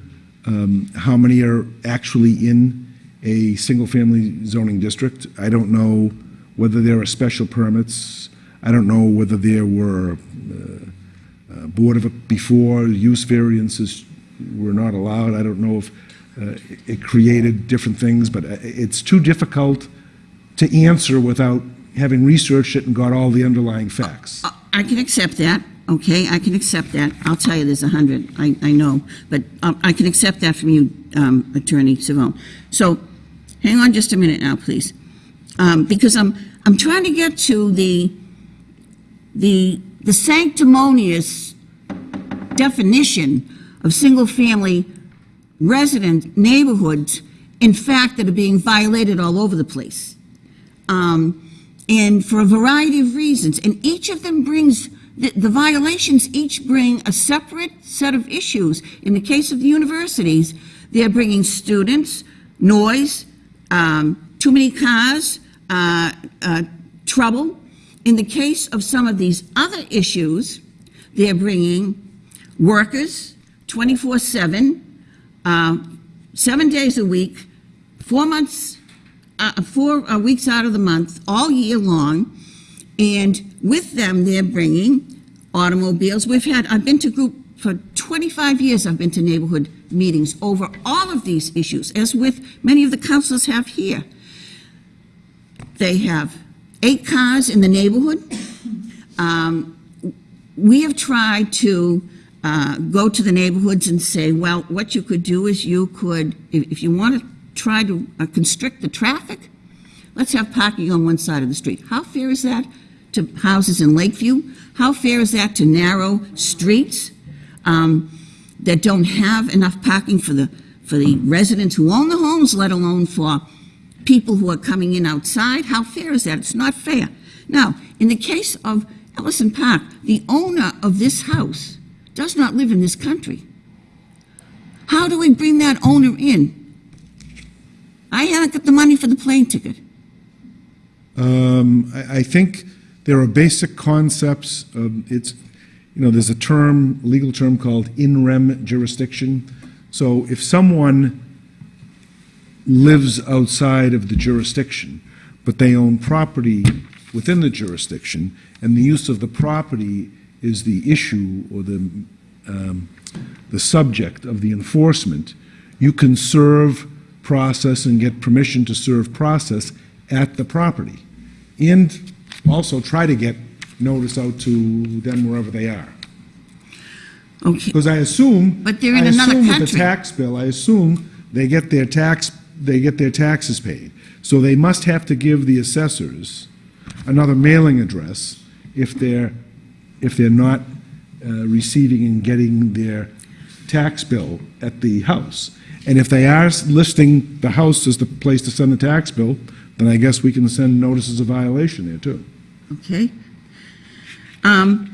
um, how many are actually in a single-family zoning district. I don't know whether there are special permits. I don't know whether there were uh, Board of, before, use variances were not allowed. I don't know if uh, it created different things, but uh, it's too difficult to answer without having researched it and got all the underlying facts. I can accept that, okay, I can accept that. I'll tell you, there's a 100, I, I know, but um, I can accept that from you, um, Attorney Cervone. So, hang on just a minute now, please. Um, Because I'm, I'm trying to get to the, the the sanctimonious definition of single-family resident neighborhoods, in fact, that are being violated all over the place. Um, and for a variety of reasons. And each of them brings, the, the violations each bring a separate set of issues. In the case of the universities, they're bringing students, noise, um, too many cars, uh, uh, trouble. In the case of some of these other issues, they're bringing workers 24 7, uh, seven days a week, four months uh, four uh, weeks out of the month, all year long, and with them, they're bringing automobiles. We've had, I've been to group, for 25 years, I've been to neighborhood meetings over all of these issues, as with many of the councilors have here. They have eight cars in the neighborhood. Um, we have tried to uh, go to the neighborhoods and say, well, what you could do is you could, if, if you want to try to uh, constrict the traffic, let's have parking on one side of the street. How fair is that to houses in Lakeview? How fair is that to narrow streets um, that don't have enough parking for the, for the residents who own the homes, let alone for people who are coming in outside? How fair is that? It's not fair. Now, in the case of Ellison Park, the owner of this house does not live in this country. How do we bring that owner in? I haven't got the money for the plane ticket. Um, I, I think there are basic concepts. Of, it's, you know, there's a term, legal term called in rem jurisdiction. So if someone lives outside of the jurisdiction, but they own property within the jurisdiction, and the use of the property is the issue or the um, the subject of the enforcement, you can serve process and get permission to serve process at the property. And also try to get notice out to them wherever they are. Okay. Because I assume. But they're in I another assume with the country. tax bill, I assume they get their tax, they get their taxes paid. So they must have to give the assessors another mailing address if they're, if they're not uh, receiving and getting their tax bill at the house. And if they are listing the house as the place to send the tax bill, then I guess we can send notices of violation there too. Okay? Um,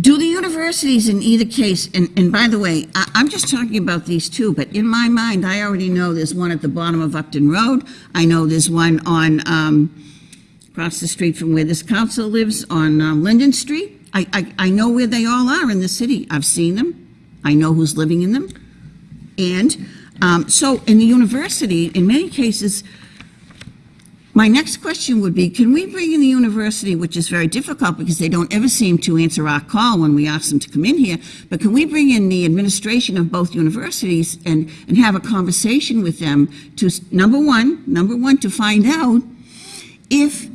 do the universities in either case, and, and by the way, I, I'm just talking about these two, but in my mind, I already know there's one at the bottom of Upton Road. I know there's one on, um, across the street from where this council lives on um, Linden Street. I, I, I know where they all are in the city. I've seen them. I know who's living in them. And um, so in the university, in many cases, my next question would be, can we bring in the university, which is very difficult because they don't ever seem to answer our call when we ask them to come in here, but can we bring in the administration of both universities and, and have a conversation with them to, number one, number one, to find out if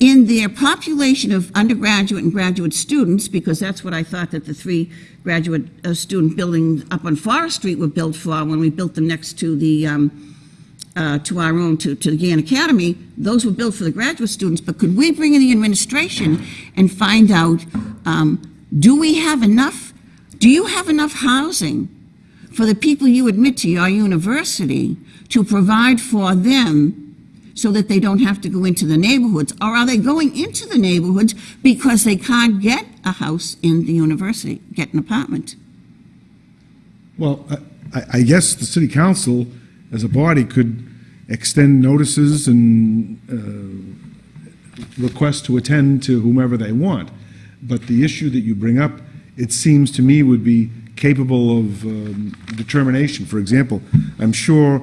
in their population of undergraduate and graduate students, because that's what I thought that the three graduate uh, student buildings up on Forest Street were built for when we built them next to the um, uh, to our own, to, to the Gann Academy, those were built for the graduate students, but could we bring in the administration and find out, um, do we have enough, do you have enough housing for the people you admit to your university to provide for them so that they don't have to go into the neighborhoods? Or are they going into the neighborhoods because they can't get a house in the university, get an apartment? Well, I- I, I guess the city council, as a body, could extend notices and uh, request to attend to whomever they want. But the issue that you bring up, it seems to me would be capable of um, determination. For example, I'm sure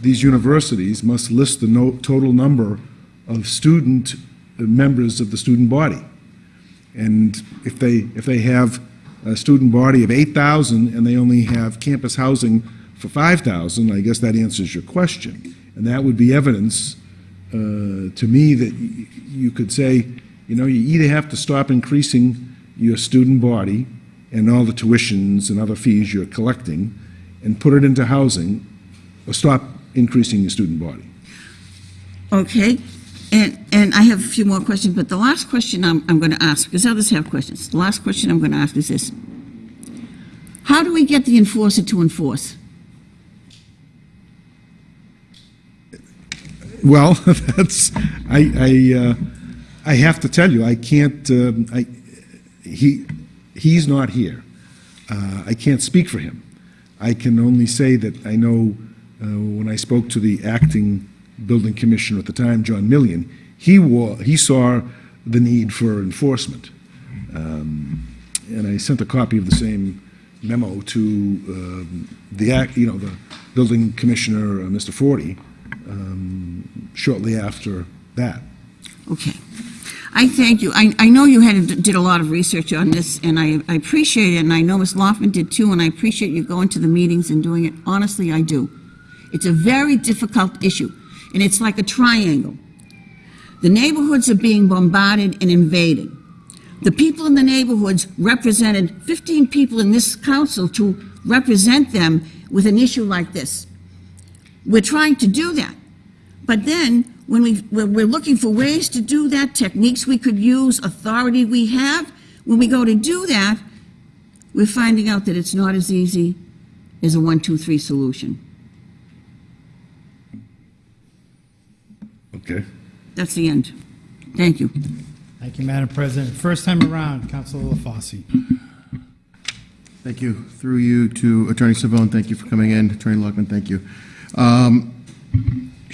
these universities must list the no- total number of student, uh, members of the student body. And if they, if they have a student body of 8,000 and they only have campus housing for 5,000, I guess that answers your question. And that would be evidence uh, to me that you could say, you know, you either have to stop increasing your student body and all the tuitions and other fees you're collecting and put it into housing, or stop increasing your student body. Okay, and, and I have a few more questions, but the last question I'm, I'm going to ask, because others have questions, the last question I'm going to ask is this. How do we get the enforcer to enforce? Well, [laughs] that's, I, I, uh, I have to tell you, I can't, um, I, he, he's not here. Uh, I can't speak for him. I can only say that I know uh, when I spoke to the acting building commissioner at the time, John Million, he wa, he saw the need for enforcement. Um, and I sent a copy of the same memo to um, the, act- you know, the building commissioner, uh, Mr. Forty, um, shortly after that. Okay. I thank you. I, I know you had, did a lot of research on this, and I, I appreciate it, and I know Ms. Loffman did too, and I appreciate you going to the meetings and doing it. Honestly, I do. It's a very difficult issue, and it's like a triangle. The neighborhoods are being bombarded and invaded. The people in the neighborhoods represented 15 people in this council to represent them with an issue like this. We're trying to do that. But then, when we, when we're looking for ways to do that, techniques we could use, authority we have, when we go to do that, we're finding out that it's not as easy as a one, two, three solution. Okay. That's the end. Thank you. Thank you, Madam President. First time around, Councilor LaFosse. Thank you. Through you to Attorney Cervone, thank you for coming in. Attorney Lockman, thank you. Um,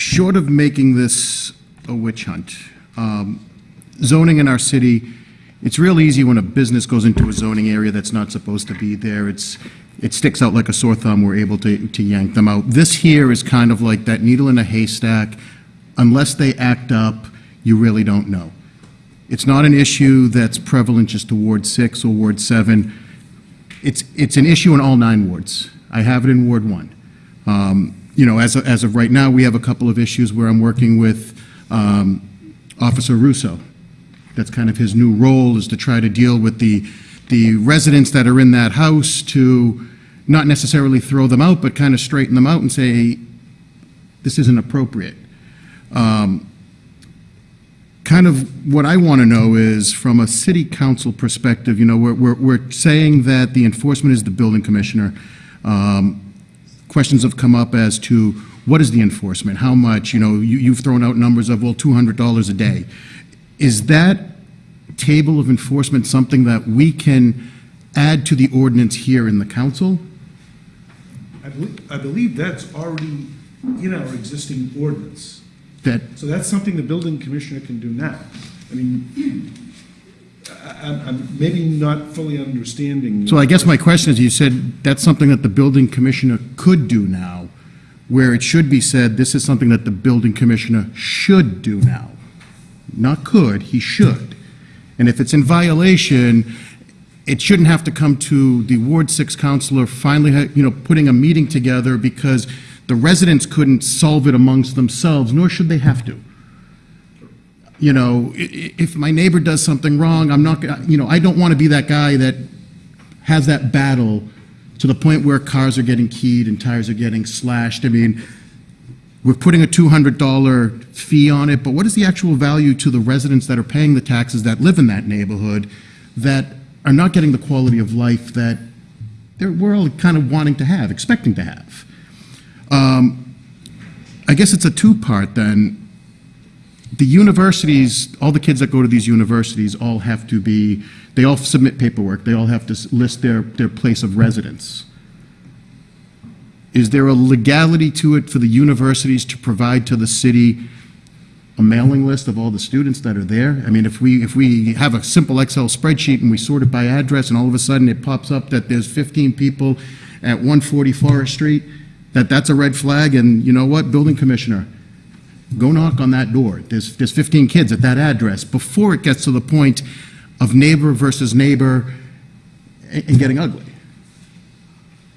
Short of making this a witch hunt, um, zoning in our city, it's real easy when a business goes into a zoning area that's not supposed to be there. It's, it sticks out like a sore thumb. We're able to, to yank them out. This here is kind of like that needle in a haystack. Unless they act up, you really don't know. It's not an issue that's prevalent just to Ward 6 or Ward 7. It's, it's an issue in all nine wards. I have it in Ward 1. Um, You know, as, as of right now, we have a couple of issues where I'm working with um, Officer Russo. That's kind of his new role, is to try to deal with the, the residents that are in that house to not necessarily throw them out, but kind of straighten them out and say, this isn't appropriate. Um, kind of what I want to know is, from a city council perspective, you know, we're, we're, we're saying that the enforcement is the building commissioner. Um, questions have come up as to what is the enforcement? How much? You know, you, you've thrown out numbers of, well, $200 a day. Is that table of enforcement something that we can add to the ordinance here in the council? I believe, I believe that's already in our existing ordinance. That, So that's something the building commissioner can do now. I mean, I'm, I'm maybe not fully understanding. so I guess my question is, you said that's something that the building commissioner could do now, where it should be said, this is something that the building commissioner should do now. Not could, he should. And if it's in violation, it shouldn't have to come to the Ward 6 counselor finally, you know, putting a meeting together because the residents couldn't solve it amongst themselves, nor should they have to. You know, if my neighbor does something wrong, I'm not, you know, I don't want to be that guy that has that battle to the point where cars are getting keyed and tires are getting slashed. I mean, we're putting a $200 fee on it, but what is the actual value to the residents that are paying the taxes that live in that neighborhood that are not getting the quality of life that they're, we're all kind of wanting to have, expecting to have? Um, I guess it's a two-part then. The universities, all the kids that go to these universities all have to be, they all submit paperwork, they all have to list their, their place of residence. Is there a legality to it for the universities to provide to the city a mailing list of all the students that are there? I mean, if we, if we have a simple Excel spreadsheet and we sort it by address, and all of a sudden it pops up that there's 15 people at 140 Forest Street, that that's a red flag, and you know what, building commissioner, go knock on that door. There's, there's 15 kids at that address, before it gets to the point of neighbor versus neighbor and and getting ugly.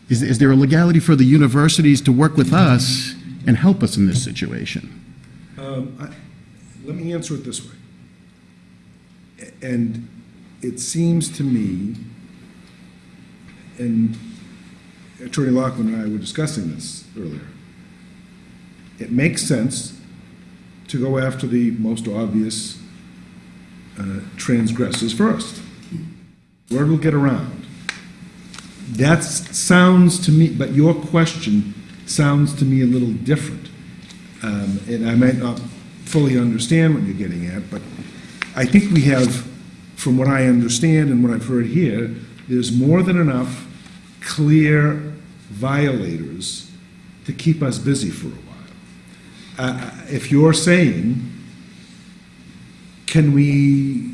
Is, is there a legality for the universities to work with us and help us in this situation? Um, I- Let me answer it this way. And it seems to me, and Attorney Lockman and I were discussing this earlier, it makes sense to go after the most obvious uh, transgressors first. Word will get around. That sounds to me, but your question sounds to me a little different. Um, And I might not fully understand what you're getting at, but I think we have, from what I understand and what I've heard here, there's more than enough clear violators to keep us busy for a while. Uh, If you're saying, can we,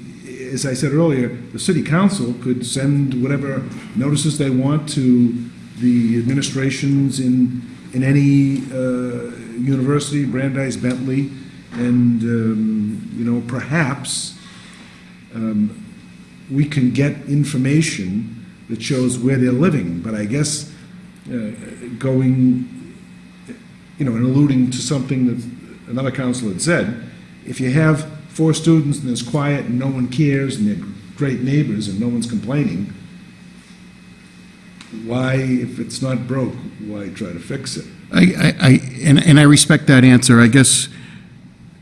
as I said earlier, the city council could send whatever notices they want to the administrations in, in any uh, university, Brandeis, Bentley, and, um, you know, perhaps um, we can get information that shows where they're living, but I guess uh, going, you know, and alluding to something that another council had said, if you have four students and it's quiet and no one cares and they're great neighbors and no one's complaining, why, if it's not broke, why try to fix it? I, I, I- and, and I respect that answer. I guess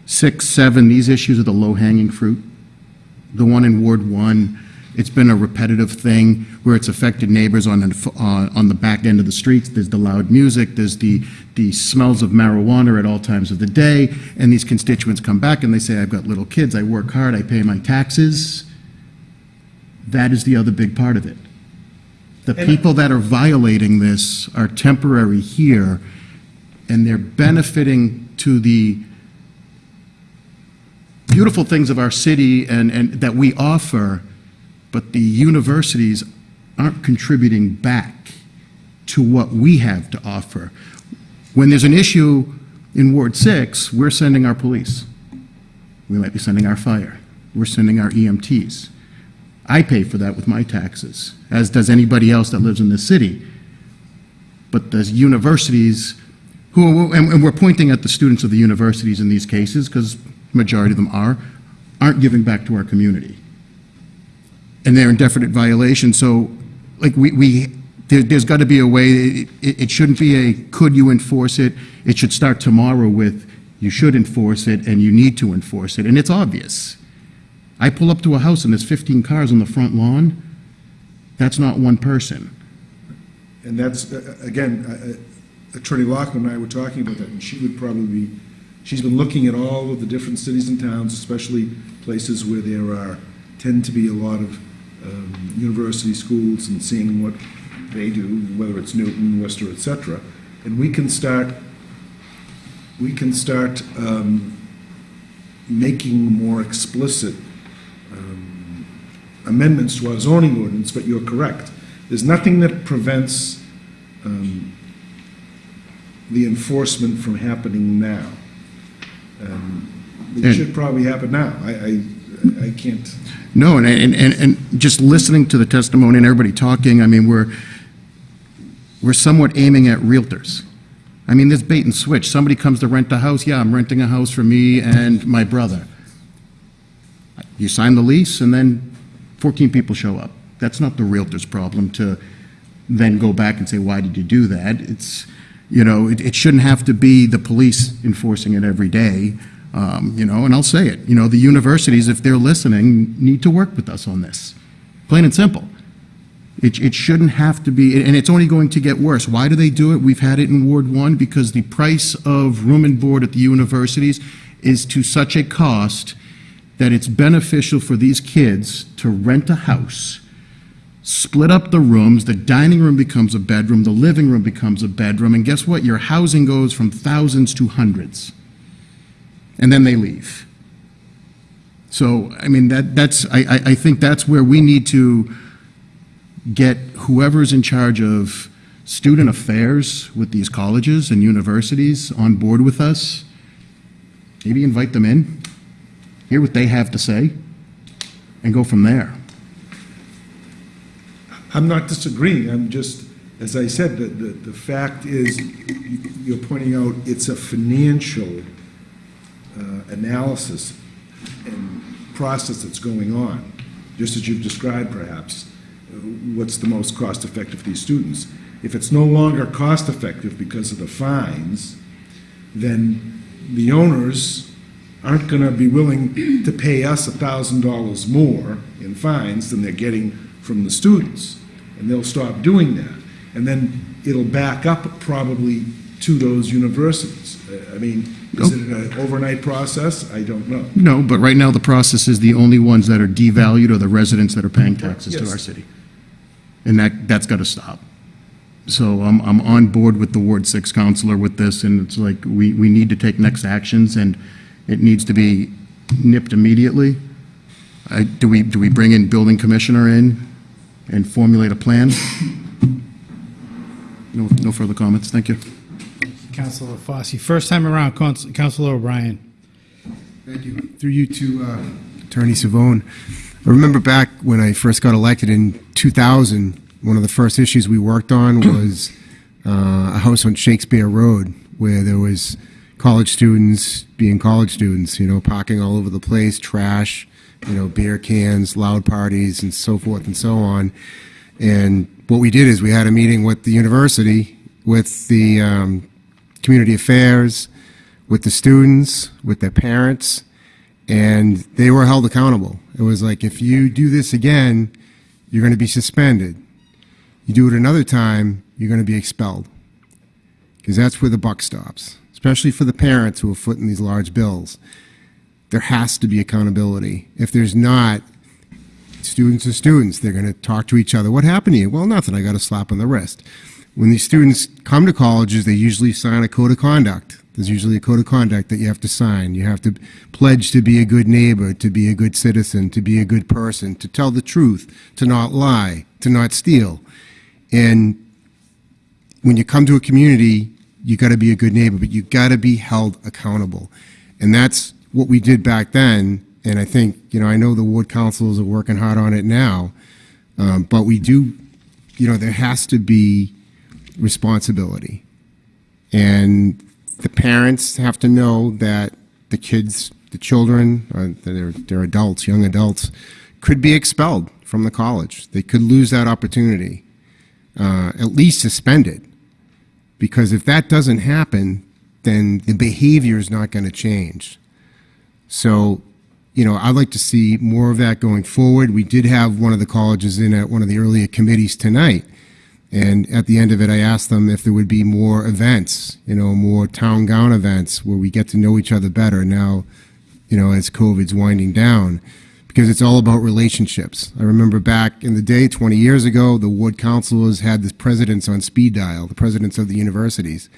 six, seven, these issues are the low-hanging fruit. The one in Ward One, it's been a repetitive thing where it's affected neighbors on, the- uh, on the back end of the streets. There's the loud music, there's the, the smells of marijuana at all times of the day, and these constituents come back and they say, I've got little kids, I work hard, I pay my taxes. That is the other big part of it. The people that are violating this are temporary here, and they're benefiting to the beautiful things of our city and, and that we offer, but the universities aren't contributing back to what we have to offer. When there's an issue in Ward 6, we're sending our police. We might be sending our fire. We're sending our EMTs. I pay for that with my taxes, as does anybody else that lives in this city. But the universities, who, and and we're pointing at the students of the universities in these cases, because majority of them are, aren't giving back to our community. And they're in definite violation, so, like, we, we, there, there's got to be a way, it, it shouldn't be a, could you enforce it? It should start tomorrow with, you should enforce it, and you need to enforce it, and it's obvious. I pull up to a house and there's 15 cars on the front lawn, that's not one person. And that's, uh, again, uh, uh, Attorney Lockman and I were talking about that, and she would probably be, she's been looking at all of the different cities and towns, especially places where there are, tend to be a lot of um, university schools, and seeing what they do, whether it's Newton, Worcester, etc. And we can start, we can start um, making more explicit um, amendments to our zoning ordinance, but you're correct. There's nothing that prevents um, the enforcement from happening now. Um, It And- should probably happen now. I, I, I can't, No, and, and, and and just listening to the testimony and everybody talking, I mean, we're, we're somewhat aiming at realtors. I mean, there's bait and switch. Somebody comes to rent a house, yeah, I'm renting a house for me and my brother. You sign the lease, and then 14 people show up. That's not the realtor's problem to then go back and say, why did you do that? It's, You know, it, it shouldn't have to be the police enforcing it every day, um, you know, and I'll say it, you know, the universities, if they're listening, need to work with us on this. Plain and simple. It, it shouldn't have to be, and it's only going to get worse. Why do they do it? We've had it in Ward 1 because the price of room and board at the universities is to such a cost that it's beneficial for these kids to rent a house, split up the rooms, the dining room becomes a bedroom, the living room becomes a bedroom, and guess what? Your housing goes from thousands to hundreds. And then they leave. So, I mean, that, that's, I, I, think that's where we need to get whoever's in charge of student affairs with these colleges and universities on board with us. Maybe invite them in, hear what they have to say, and go from there. I'm not disagreeing, I'm just, as I said, the, the, the fact is, you're pointing out it's a financial analysis and process that's going on, just as you've described perhaps, uh, what's the most cost-effective for these students. If it's no longer cost-effective because of the fines, then the owners aren't going to be willing to pay us $1,000 more in fines than they're getting from the students. And they'll stop doing that. And then it'll back up probably to those universities. Uh, I mean, is it an overnight process? I don't know. No, but right now, the process is the only ones that are devalued are the residents that are paying taxes to Yes. our city. And that, that's got to stop. So I'm, I'm on board with the Ward Six counselor with this, and it's like, we, we need to take next actions, and it needs to be nipped immediately. I, do we, do we bring in building commissioner in and formulate a plan? No, no further comments, thank you. Councilor Fossey. First time around, Council- Councilor O'Brien. Thank you. Through you to uh, Attorney Cervone. I remember back when I first got elected in 2000, one of the first issues we worked on [coughs] was uh, a house on Shakespeare Road where there was college students being college students, you know, parking all over the place, trash, you know, beer cans, loud parties, and so forth and so on. And what we did is we had a meeting with the university, with the um, community affairs, with the students, with their parents, and they were held accountable. It was like, if you do this again, you're going to be suspended. You do it another time, you're going to be expelled. Because that's where the buck stops, especially for the parents who are footing these large bills. There has to be accountability. If there's not, students are students. They're going to talk to each other. What happened to you? Well, nothing. I got a slap on the wrist. When these students come to colleges, they usually sign a code of conduct. There's usually a code of conduct that you have to sign. You have to pledge to be a good neighbor, to be a good citizen, to be a good person, to tell the truth, to not lie, to not steal. And when you come to a community, you got to be a good neighbor, but you got to be held accountable. And that's what we did back then. And I think, you know, I know the ward councils are working hard on it now, um, but we do, you know, there has to be responsibility. And the parents have to know that the kids, the children, uh, they're, they're adults, young adults, could be expelled from the college. They could lose that opportunity, uh, at least suspended. Because if that doesn't happen, then the behavior is not going to change. So, you know, I'd like to see more of that going forward. We did have one of the colleges in at one of the earlier committees tonight. And at the end of it, I asked them if there would be more events, you know, more town gown events where we get to know each other better now, you know, as COVID's winding down. Because it's all about relationships. I remember back in the day, 20 years ago, the ward councilors had the presidents on speed dial, the presidents of the universities.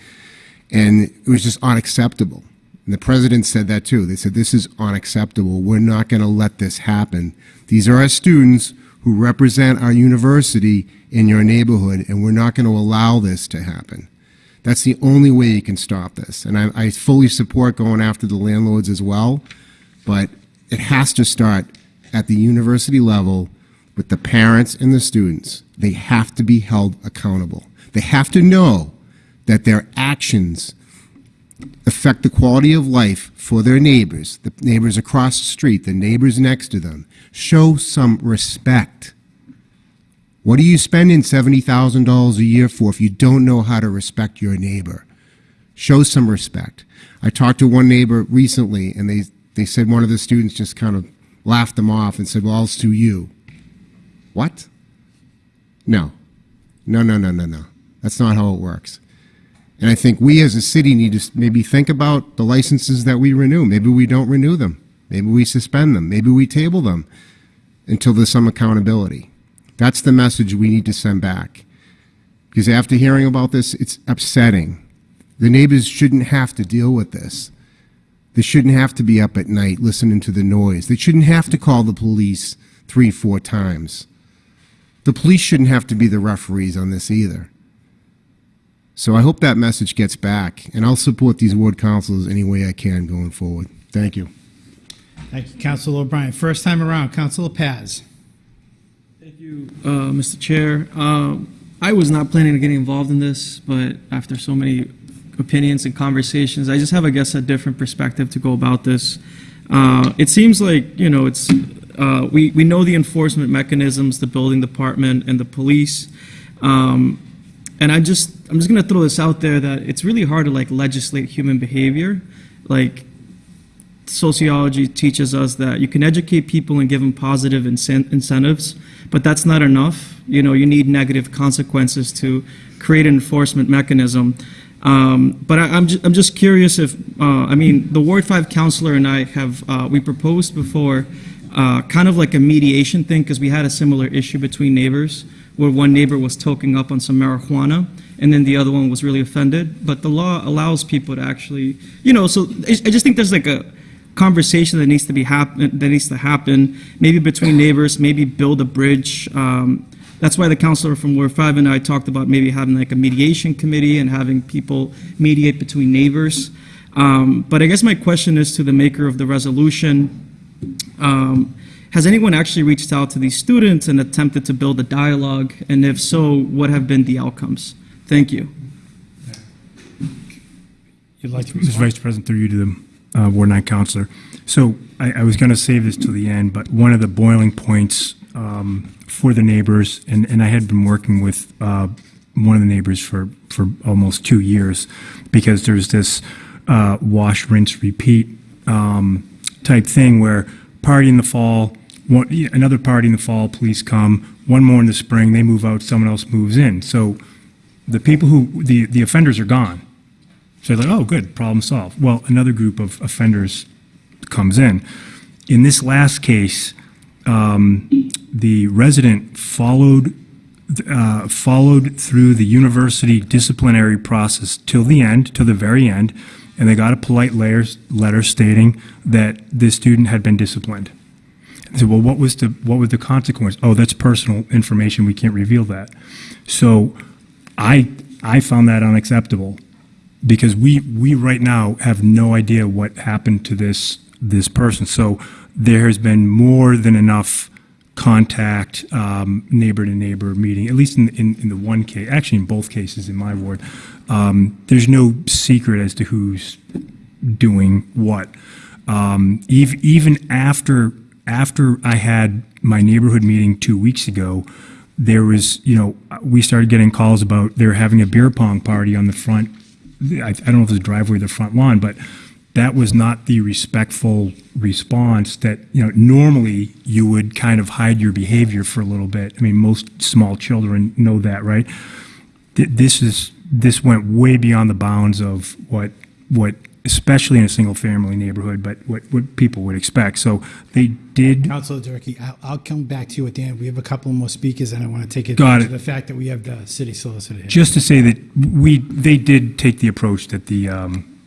And it was just unacceptable. And the president said that too. They said, this is unacceptable. We're not going to let this happen. These are our students who represent our university in your neighborhood, and we're not going to allow this to happen. That's the only way you can stop this. And I, I fully support going after the landlords as well, but it has to start at the university level with the parents and the students. They have to be held accountable. They have to know that their actions affect the quality of life for their neighbors, the neighbors across the street, the neighbors next to them. Show some respect. What are you spending $70,000 a year for if you don't know how to respect your neighbor? Show some respect. I talked to one neighbor recently, and they, they said one of the students just kind of laughed them off and said, Well, I'll sue you. What? No. No, no, no, no, no. That's not how it works. And I think we as a city need to maybe think about the licenses that we renew. Maybe we don't renew them. Maybe we suspend them. Maybe we table them until there's some accountability. That's the message we need to send back. Because after hearing about this, it's upsetting. The neighbors shouldn't have to deal with this. They shouldn't have to be up at night listening to the noise. They shouldn't have to call the police three, four times. The police shouldn't have to be the referees on this either. So I hope that message gets back, and I'll support these ward councils any way I can going forward. Thank you. Thank you, Councilor O'Brien. First time around, Councilor Paz. Thank you, uh, Mr. Chair. Uh, I was not planning on getting involved in this, but after so many opinions and conversations, I just have, I guess, a different perspective to go about this. Uh, It seems like, you know, it's, uh, we we know the enforcement mechanisms, the building department and the police. Um, And I just, I'm just gonna throw this out there that it's really hard to like legislate human behavior. Like, sociology teaches us that you can educate people and give them positive incen- incentives, but that's not enough. You know, you need negative consequences to create an enforcement mechanism. Um, but I, I'm, ju- I'm just curious if, uh, I mean, the Ward 5 counselor and I have, uh, we proposed before uh, kind of like a mediation thing because we had a similar issue between neighbors where one neighbor was toking up on some marijuana and then the other one was really offended. But the law allows people to actually, you know, so I I just think there's like a conversation that needs to be happen, that needs to happen, maybe between neighbors, maybe build a bridge. Um, that's why the counselor from Ward 5 and I talked about maybe having like a mediation committee and having people mediate between neighbors. Um, but I guess my question is to the maker of the resolution. Um, has anyone actually reached out to these students and attempted to build a dialogue? And if so, what have been the outcomes? Thank you. You'd like to Mr. Vice President, through you to the uh, Ward 9 Counselor. So I, I was going to save this to the end, but one of the boiling points um, for the neighbors, and, and I had been working with uh, one of the neighbors for, for almost two years, because there's this uh, wash, rinse, repeat um, type thing where party in the fall, one, another party in the fall, police come, one more in the spring, they move out, someone else moves in. So the people who, the, the offenders are gone. So they're like, oh, good, problem solved. Well, another group of offenders comes in. In this last case, um, the resident followed uh, followed through the university disciplinary process till the end, till the very end, and they got a polite letter, stating that this student had been disciplined. I said, well, what was the what was the consequence? Oh, that's personal information. We can't reveal that. So, I I found that unacceptable because we we right now have no idea what happened to this this person. So there has been more than enough contact, um, neighbor to neighbor meeting. At least in, in in the one case, actually in both cases in my ward, um, there's no secret as to who's doing what. Um, ev- even after after I had my neighborhood meeting two weeks ago, there was you know we started getting calls about they're having a beer pong party on the front I, I don't know if it's a driveway or the front lawn, but that was not the respectful response that, you know, normally you would kind of hide your behavior for a little bit. I mean, most small children know that, right? Th- This is, this went way beyond the bounds of what, what, especially in a single-family neighborhood, but what, what people would expect. So they did, Councilor Durkee, I'll, I'll come back to you at the end. We have a couple more speakers, and I want to take Got advantage of the fact that we have the city solicitor here. just to say that we, they did take the approach that the, um,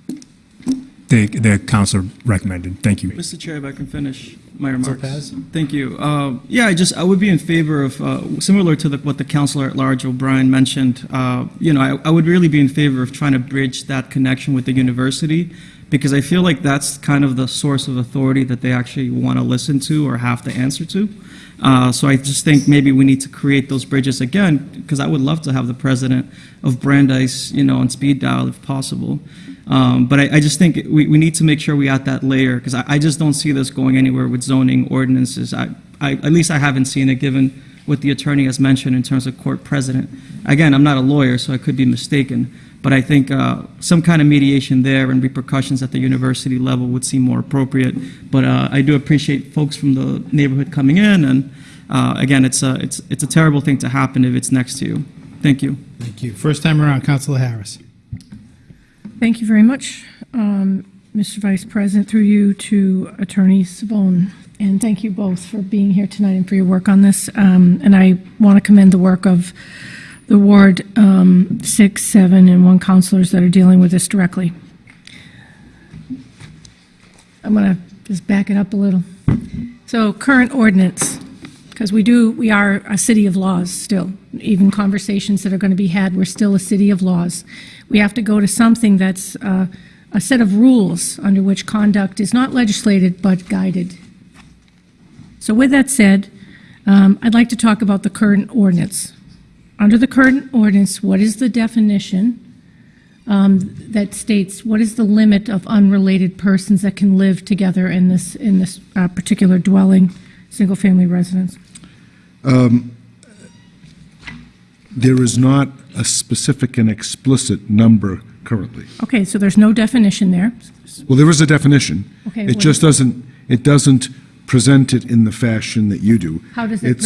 the, the council recommended. Thank you. Mr. Chair, if I can finish my remarks. Paz? Thank you. Uh, Yeah, I just, I would be in favor of, uh, similar to the- what the Counselor at Large O'Brien mentioned, uh, you know, I I would really be in favor of trying to bridge that connection with the university, because I feel like that's kind of the source of authority that they actually want to listen to or have to answer to. Uh, So I just think maybe we need to create those bridges again, because I would love to have the president of Brandeis, you know, on speed dial if possible. Um, But I, I just think we, we need to make sure we add that layer, because I, I just don't see this going anywhere with zoning ordinances. I, I, at least I haven't seen it, given what the attorney has mentioned in terms of court president. Again, I'm not a lawyer, so I could be mistaken, but I think uh, some kind of mediation there and repercussions at the university level would seem more appropriate. But uh, I do appreciate folks from the neighborhood coming in, and uh, again, it's a, it's, it's a terrible thing to happen if it's next to you. Thank you. Thank you. First time around, Councilor Harris. Thank you very much, um, Mr. Vice President, through you to Attorney Cervone. And thank you both for being here tonight and for your work on this. Um, And I want to commend the work of the Ward um, 6, 7, and 1 counselors that are dealing with this directly. I'm going to just back it up a little. So current ordinance, because we do, we are a city of laws still. Even conversations that are going to be had, we're still a city of laws. We have to go to something that's uh, a set of rules under which conduct is not legislated but guided. So with that said, um, I'd like to talk about the current ordinance. Under the current ordinance, what is the definition um, that states what is the limit of unrelated persons that can live together in this, in this uh, particular dwelling, single-family residence? There is not a specific and explicit number currently. Okay, so there's no definition there. Well, there is a definition. Okay, It just doesn't, it doesn't present it in the fashion that you do. How does it It's-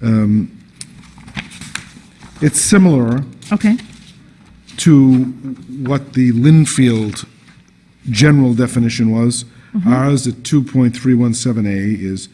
present? It's similar Okay, to what the Lynnfield general definition was. Mm-hmm. Ours at 2.317A is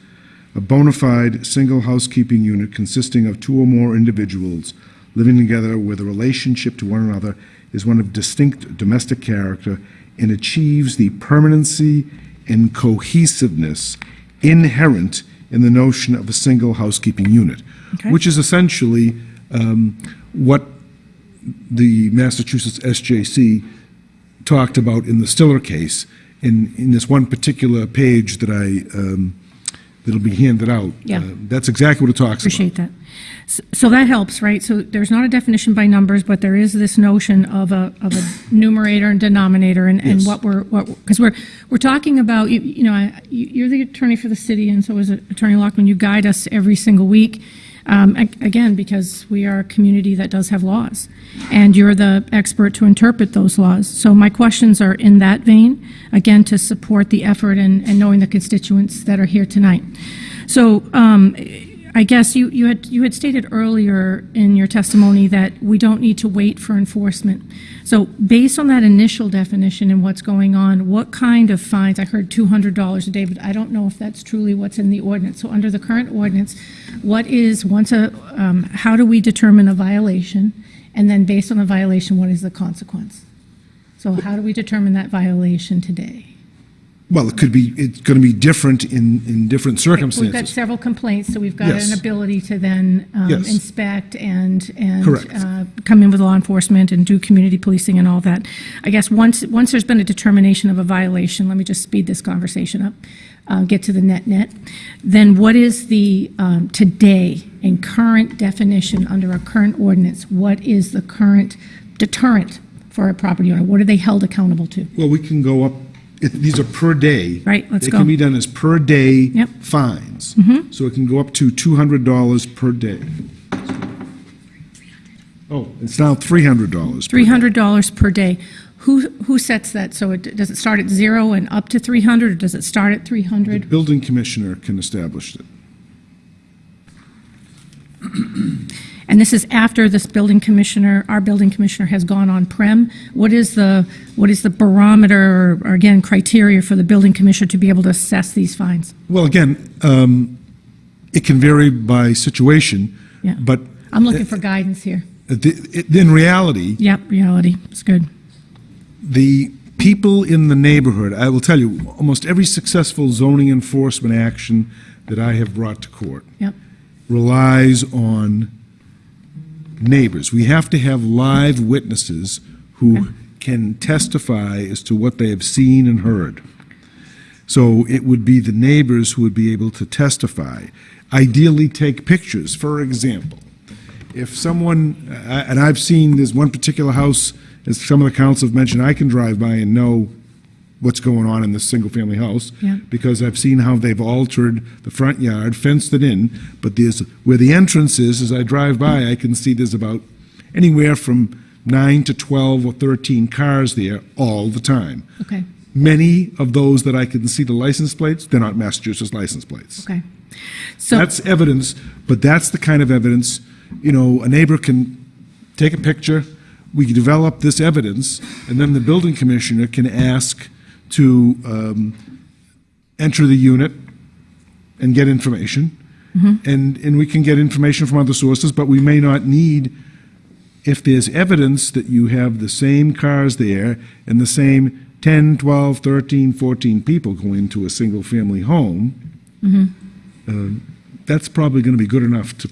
a bona fide single housekeeping unit consisting of two or more individuals living together where the relationship to one another is one of distinct domestic character and achieves the permanency and cohesiveness inherent in the notion of a single housekeeping unit, Okay. which is essentially um, what the Massachusetts SJC talked about in the Styller case, in, in this one particular page that I, um, that'll be handed out. Yeah. Uh, That's exactly what it talks about. appreciate that. S- So that helps, right? So there's not a definition by numbers, but there is this notion of a, of a numerator and denominator and, and Yes. what we're, what, because we're, we're talking about, you, you know, I- you- you're the attorney for the city and so is Attorney Lockman. You guide us every single week. Um, again, because we are a community that does have laws and you're the expert to interpret those laws. So my questions are in that vein, again, to support the effort and, and knowing the constituents that are here tonight. So, um, I guess you, you had, you had stated earlier in your testimony that we don't need to wait for enforcement. So based on that initial definition and what's going on, what kind of fines, I heard $200 a day, but I don't know if that's truly what's in the ordinance. So under the current ordinance, what is, once a, um, how do we determine a violation? And then based on the violation, what is the consequence? So how do we determine that violation today? Well, it could be, it's going to be different in, in different circumstances. We've got circumstances. several complaints, so we've got Yes. an ability to then um, Yes. inspect and, and Correct. uh, come in with law enforcement and do community policing and all that. I guess once, once there's been a determination of a violation, let me just speed this conversation up, uh, get to the net-net, then what is the, um, today, in current definition, under our current ordinance, what is the current deterrent for a property owner? What are they held accountable to? Well, we can go up, it- these are per day. Right, let's They go. can be done as per day Yep. fines. Mm-hmm. So it can go up to $200 per day. Oh, it's now $300 per day. $300 per day. Who, who sets that? So it, does it start at zero and up to 300, or does it start at 300? Building commissioner can establish it. [clears throat] And this is after this building commissioner, our building commissioner has gone on-prem. What is the, what is the barometer, or or again, criteria for the building commissioner to be able to assess these fines? Well, again, um, it can vary by situation, Yeah. but I'm looking for guidance here. the- in reality, Yep, reality, it's good. the people in the neighborhood, I will tell you, almost every successful zoning enforcement action that I have brought to court Yep, relies on neighbors. We have to have live witnesses who can testify as to what they have seen and heard. So it would be the neighbors who would be able to testify. Ideally, take pictures. For example, if someone, uh, and I've seen this one particular house, as some of the council have mentioned, I can drive by and know what's going on in this single-family house. Yeah. Because I've seen how they've altered the front yard, fenced it in, but there's, where the entrance is, as I drive by, I can see there's about anywhere from nine to 12 or 13 cars there all the time. Okay, Many of those that I can see the license plates, they're not Massachusetts license plates. okay. So, That's evidence, but that's the kind of evidence, you know, a neighbor can take a picture, we develop this evidence, and then the building commissioner can ask to um, enter the unit and get information. And, and we can get information from other sources, but we may not need, if there's evidence that you have the same cars there and the same 10, 12, 13, 14 people going into a single-family home, uh, that's probably going to be good enough to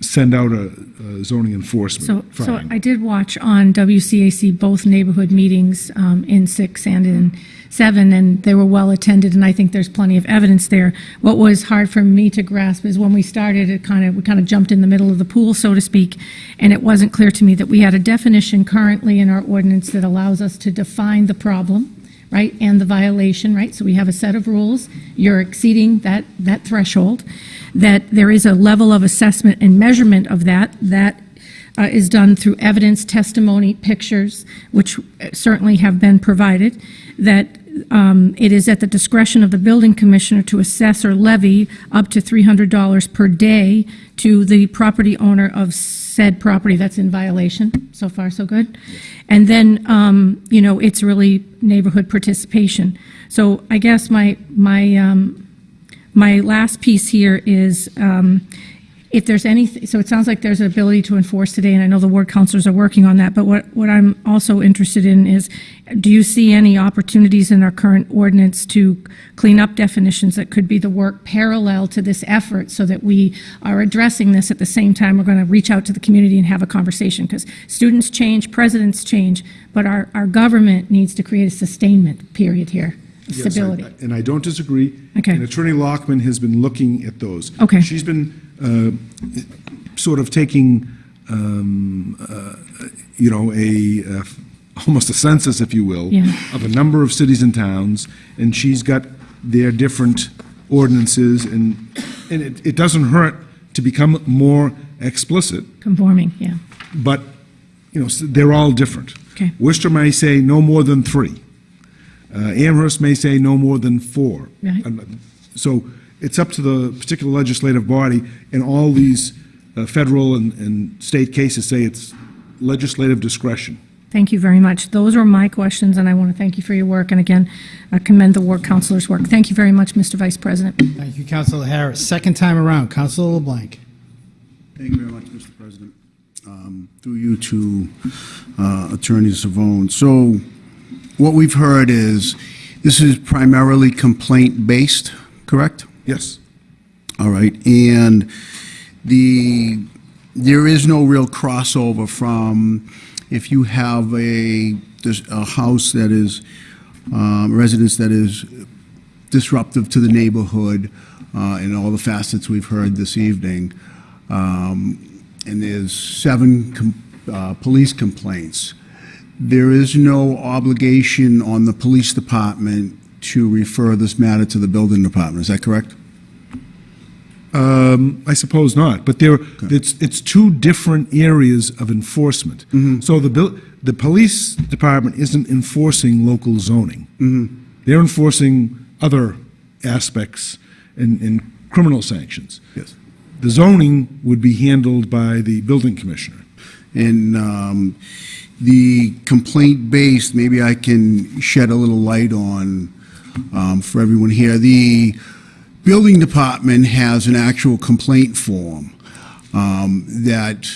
send out a a zoning enforcement so fine. I did watch on WCAC both neighborhood meetings um, in six and in seven, and they were well attended, and I think there's plenty of evidence there. What was hard for me to grasp is when we started, it kind of, we kind of jumped in the middle of the pool, so to speak, and it wasn't clear to me that we had a definition currently in our ordinance that allows us to define the problem, right, and the violation, right? So we have a set of rules. You're exceeding that, that threshold, that there is a level of assessment and measurement of that, that uh, is done through evidence, testimony, pictures, which certainly have been provided, that um, it is at the discretion of the building commissioner to assess or levy up to $300 per day to the property owner of said property that's in violation. So far, so good. And then, um, you know, it's really neighborhood participation. So I guess my, my, um, my last piece here is, um, if there's any, so it sounds like there's an ability to enforce today, and I know the ward counselors are working on that, but what, what I'm also interested in is, do you see any opportunities in our current ordinance to clean up definitions that could be the work parallel to this effort, so that we are addressing this at the same time we're going to reach out to the community and have a conversation? Because students change, presidents change, but our, our government needs to create a sustainment period here, Yes, I- stability. And I don't disagree. Okay. And Attorney Lockman has been looking at those. Okay. She's been sort of taking, um, uh, you know, a, uh, [laughs] almost a census, if you will, Yeah. of a number of cities and towns, and she's got their different ordinances, and, and it, it doesn't hurt to become more explicit, Conforming, yeah. but, you know, they're all different. Okay. Worcester may say no more than three. Uh, Amherst may say no more than four. Right. Um, So it's up to the particular legislative body, and all these uh, federal and, and state cases say it's legislative discretion. Thank you very much. Those were my questions, and I want to thank you for your work, and again, uh, commend the ward counselor's work. Thank you very much, Mr. Vice President. Thank you, Councilor Harris. Second time around, Councilor LeBlanc. Thank you very much, Mr. President. Um, Through you to uh, Attorney Cervone. So what we've heard is, this is primarily complaint-based, correct? Yes. All right, and the, there is no real crossover from if you have a, a house that is, um, residence that is disruptive to the neighborhood, uh, and all the facets we've heard this evening, um, and there's seven com- uh, police complaints, there is no obligation on the police department to refer this matter to the building department, is that correct? Um, I suppose not, but there, it's, it's two different areas of enforcement. So the, the police department isn't enforcing local zoning. They're enforcing other aspects and, and criminal sanctions. Yes. The zoning would be handled by the building commissioner. And um, the complaint-based, maybe I can shed a little light on um, for everyone here. The building department has an actual complaint form um, that,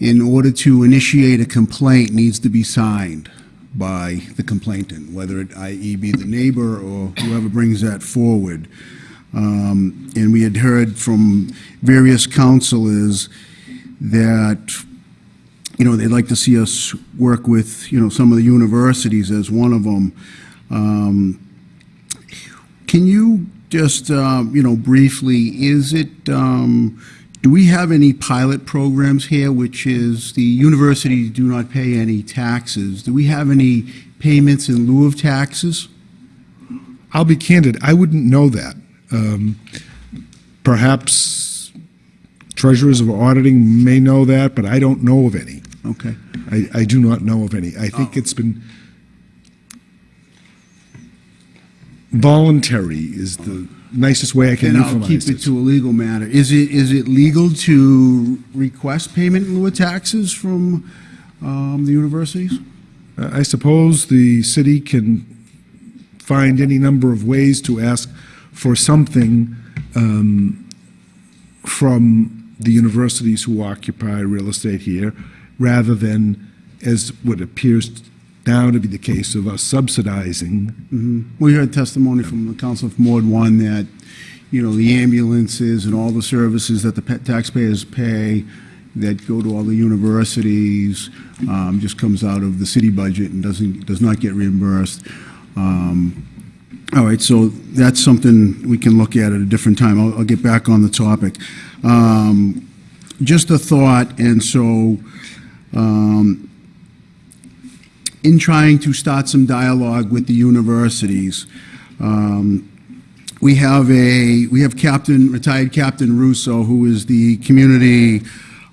in order to initiate a complaint, needs to be signed by the complainant, whether it, i.e., be the neighbor or whoever brings that forward. Um, And we had heard from various counselors that you know, they'd like to see us work with, you know, some of the universities as one of them. Um, Can you just, uh, you know, briefly, is it, um, do we have any pilot programs here, which is the universities do not pay any taxes? Do we have any payments in lieu of taxes? I'll be candid, I wouldn't know that. Um, Perhaps treasurers of auditing may know that, but I don't know of any. Okay. I, I do not know of any. I think it's been voluntary is the nicest way I can Then I'll keep it this. to a legal matter. Is it, is it legal to request payment in lieu of taxes from um, the universities? I suppose the city can find any number of ways to ask for something um, from the universities who occupy real estate here, rather than, as what appears now to be the case of us subsidizing. Mhm. We heard testimony from the council from Ward One that, you know, the ambulances and all the services that the pa- taxpayers pay that go to all the universities um, just comes out of the city budget and doesn't, does not get reimbursed. Um, All right, so that's something we can look at at a different time. I'll, I'll get back on the topic. Um, Just a thought, and so, um, in trying to start some dialogue with the universities, um, we have a, we have Captain, retired Captain Russo, who is the Community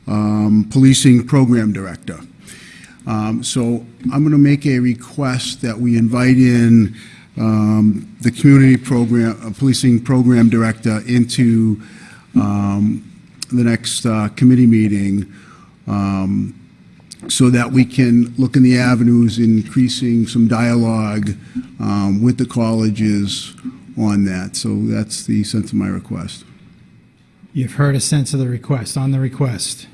um, Policing Program Director. Um, So I'm going to make a request that we invite in um, the Community Program, uh, Policing Program Director into um, the next uh, committee meeting um, so that we can look in the avenues, increasing some dialogue um, with the colleges on that. So that's the sense of my request. You've heard a sense of the request. On the request,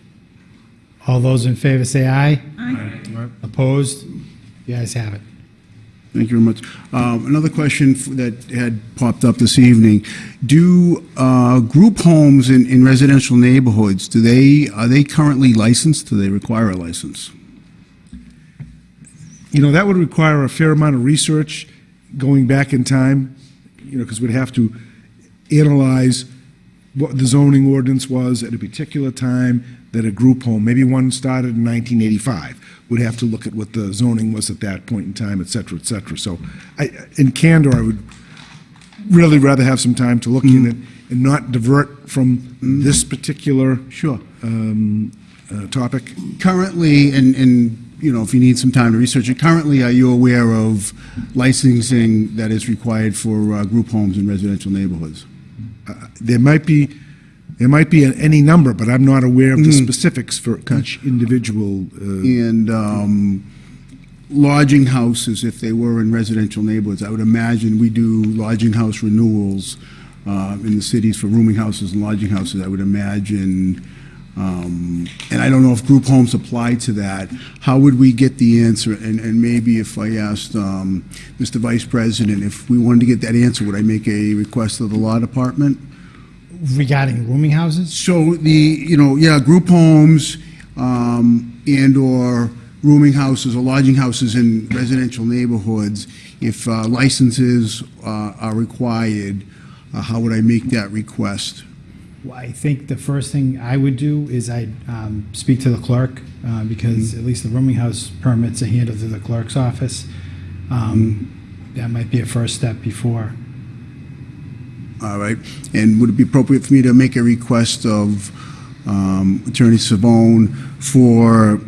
all those in favor say aye. Aye. Opposed? You guys have it. Thank you very much. Um, Another question that had popped up this evening. Do uh, group homes in in residential neighborhoods, do they, are they currently licensed? Do they require a license? You know, that would require a fair amount of research going back in time, you know, because we'd have to analyze what the zoning ordinance was at a particular time that a group home, maybe one started in 1985, would have to look at what the zoning was at that point in time, et cetera, et cetera. So I, in candor, I would really rather have some time to look in it and not divert from this particular Sure. um, uh, topic. Currently, and, and, you know, if you need some time to research it, currently, are you aware of licensing that is required for uh, group homes in residential neighborhoods? There might be, there might be any number, but I'm not aware of the specifics for each individual. uh, And um, lodging houses, if they were in residential neighborhoods, I would imagine we do lodging house renewals uh, in the cities for rooming houses and lodging houses, I would imagine, um, and I don't know if group homes apply to that. How would we get the answer? And, and maybe if I asked um, Mr. Vice President, if we wanted to get that answer, would I make a request of the law department? Regarding rooming houses? So the, you know, yeah, group homes um, and/or rooming houses or lodging houses in residential neighborhoods, if uh, licenses uh, are required, uh, how would I make that request? Well, I think the first thing I would do is I'd um, speak to the clerk, uh, because at least the rooming house permits are handled through the clerk's office. Um, That might be a first step before. All right, and would it be appropriate for me to make a request of um, Attorney Cervone for,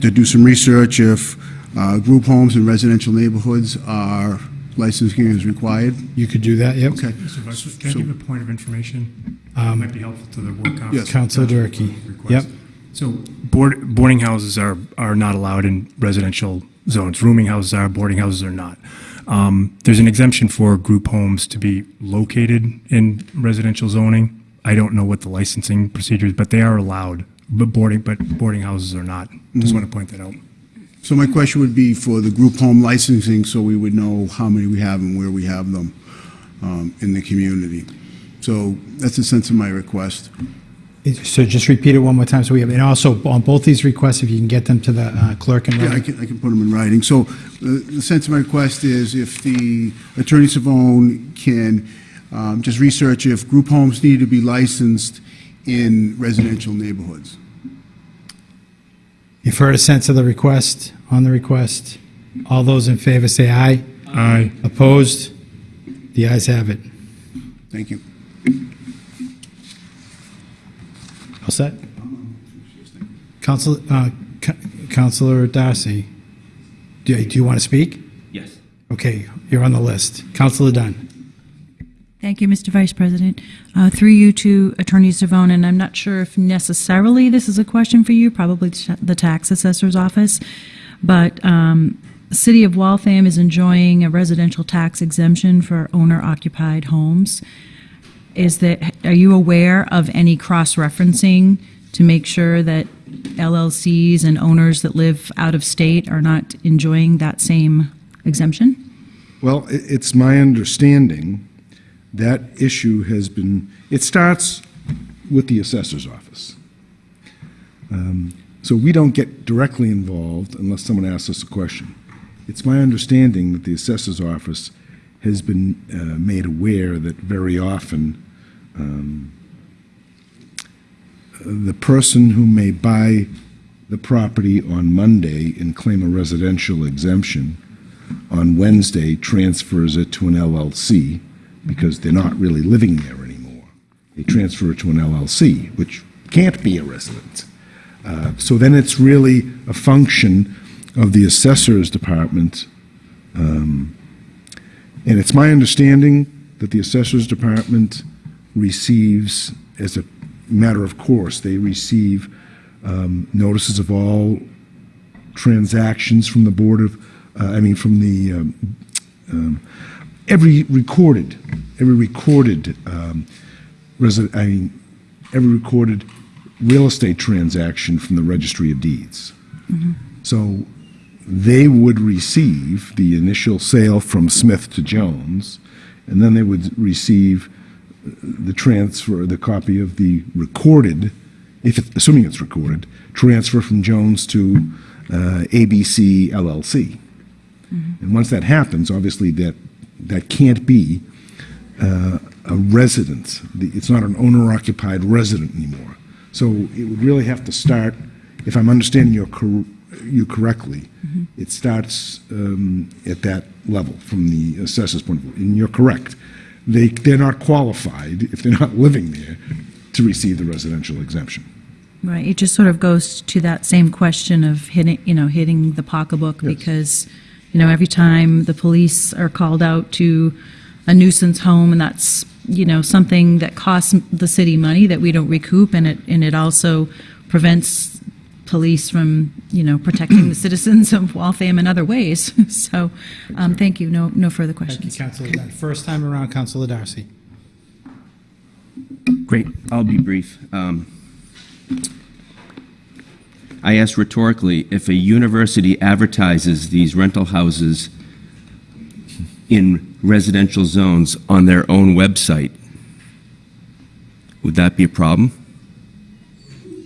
to do some research if uh, group homes in residential neighborhoods are, licensing is required? You could do that, yep. Okay. Mr. Vice, can I So- give a point of information? Um, Might be helpful to the work Yes. Counselor Durkee. Request. Yep. So board, boarding houses are, are not allowed in residential zones. Rooming houses are, boarding houses are not. Um, There's an exemption for group homes to be located in residential zoning. I don't know what the licensing procedures, but they are allowed, but boarding, but boarding houses are not. Just want to point that out. So my question would be for the group home licensing, so we would know how many we have and where we have them um, in the community. So that's the sense of my request. So just repeat it one more time, so we have, and also on both these requests, if you can get them to the uh, clerk and Yeah, I can, I can put them in writing. So uh, the sense of my request is if the Attorney Cervone can um, just research if group homes need to be licensed in residential neighborhoods. You've heard a sense of the request, on the request. All those in favor say aye. Aye. Opposed? The ayes have it. Thank you. All set? Council, uh, Co- Counselor Darcy, do do you want to speak? Yes. Okay, you're on the list. Councilor Dunn. Thank you, Mr. Vice President. Uh, Through you to Attorney Cervone, and I'm not sure if necessarily this is a question for you, probably the tax assessor's office, but um, the City of Waltham is enjoying a residential tax exemption for owner-occupied homes. Is that, are you aware of any cross-referencing to make sure that LLCs and owners that live out of state are not enjoying that same exemption? Well, it's my understanding that issue has been, it starts with the assessor's office. Um, So we don't get directly involved unless someone asks us a question. It's my understanding that the assessor's office has been uh, made aware that very often um, the person who may buy the property on Monday and claim a residential exemption on Wednesday transfers it to an LLC because they're not really living there anymore. They transfer it to an LLC, which can't be a residence. Uh, So then it's really a function of the assessor's department. um, And it's my understanding that the assessor's department receives, as a matter of course, they receive um, notices of all transactions from the Board of, uh, I mean, from the, um, um, every recorded, every recorded, um, resi- I mean, every recorded real estate transaction from the Registry of Deeds. So they would receive the initial sale from Smith to Jones, and then they would receive the transfer, the copy of the recorded, if, it- assuming it's recorded, transfer from Jones to uh, ABC LLC. And once that happens, obviously that, that can't be uh, a residence. The- It's not an owner-occupied resident anymore. So it would really have to start, if I'm understanding you cor- you correctly, it starts um, at that level, from the assessor's point of view. And you're correct. They, they're not qualified, if they're not living there, to receive the residential exemption. Right, it just sort of goes to that same question of hitting, you know, hitting the pocketbook because, you know, every time the police are called out to a nuisance home and that's, you know, something that costs the city money that we don't recoup and it, and it also prevents police from, you know, protecting the [clears throat] citizens of Waltham in other ways. [laughs] So, um, thank you, no, no further questions. Thank you, Councilor Counselor First time around, Councilor Darcy. Great, I'll be brief. Um, I asked rhetorically, if a university advertises these rental houses in residential zones on their own website, would that be a problem?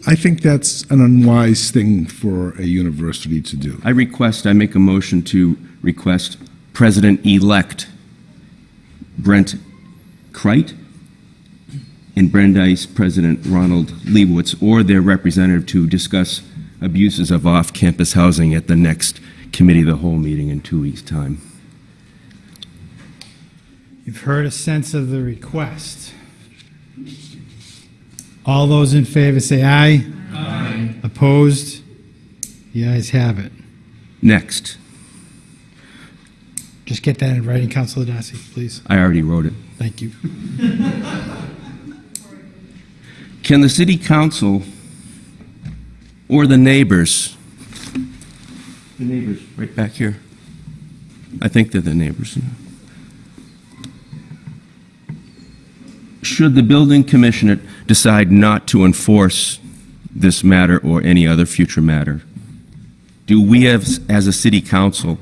I think that's an unwise thing for a university to do. I request, I make a motion to request President-elect Brent Chrite and Brandeis President Ronald Liebowitz or their representative to discuss abuses of off-campus housing at the next Committee of the Whole meeting in two weeks' time. You've heard a sense of the request. All those in favor say aye. Aye. Opposed? The ayes have it. Next, Just get that in writing, Counselor Darcy, please. I already wrote it. Thank you. [laughs] Can the city council or the neighbors, the neighbors right back here, I think they're the neighbors. Should the building commissioner decide not to enforce this matter or any other future matter, do we as, as a city council,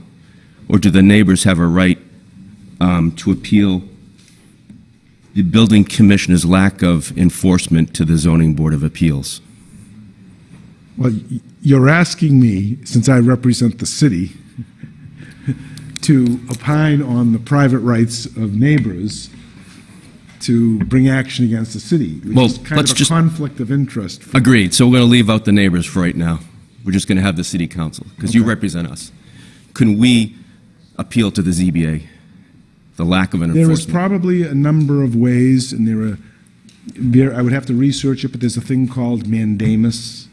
or do the neighbors have a right um, to appeal the building commissioner's lack of enforcement to the zoning board of appeals. Well, you're asking me, since I represent the city, to opine on the private rights of neighbors to bring action against the city, which Well, is kind let's of a just- conflict of interest. Agreed, so we're going to leave out the neighbors for right now. We're just going to have the city council, because you represent us. Can we appeal to the ZBA the lack of an There is enforcement? probably a number of ways, and there are, there, I would have to research it, but there's a thing called mandamus,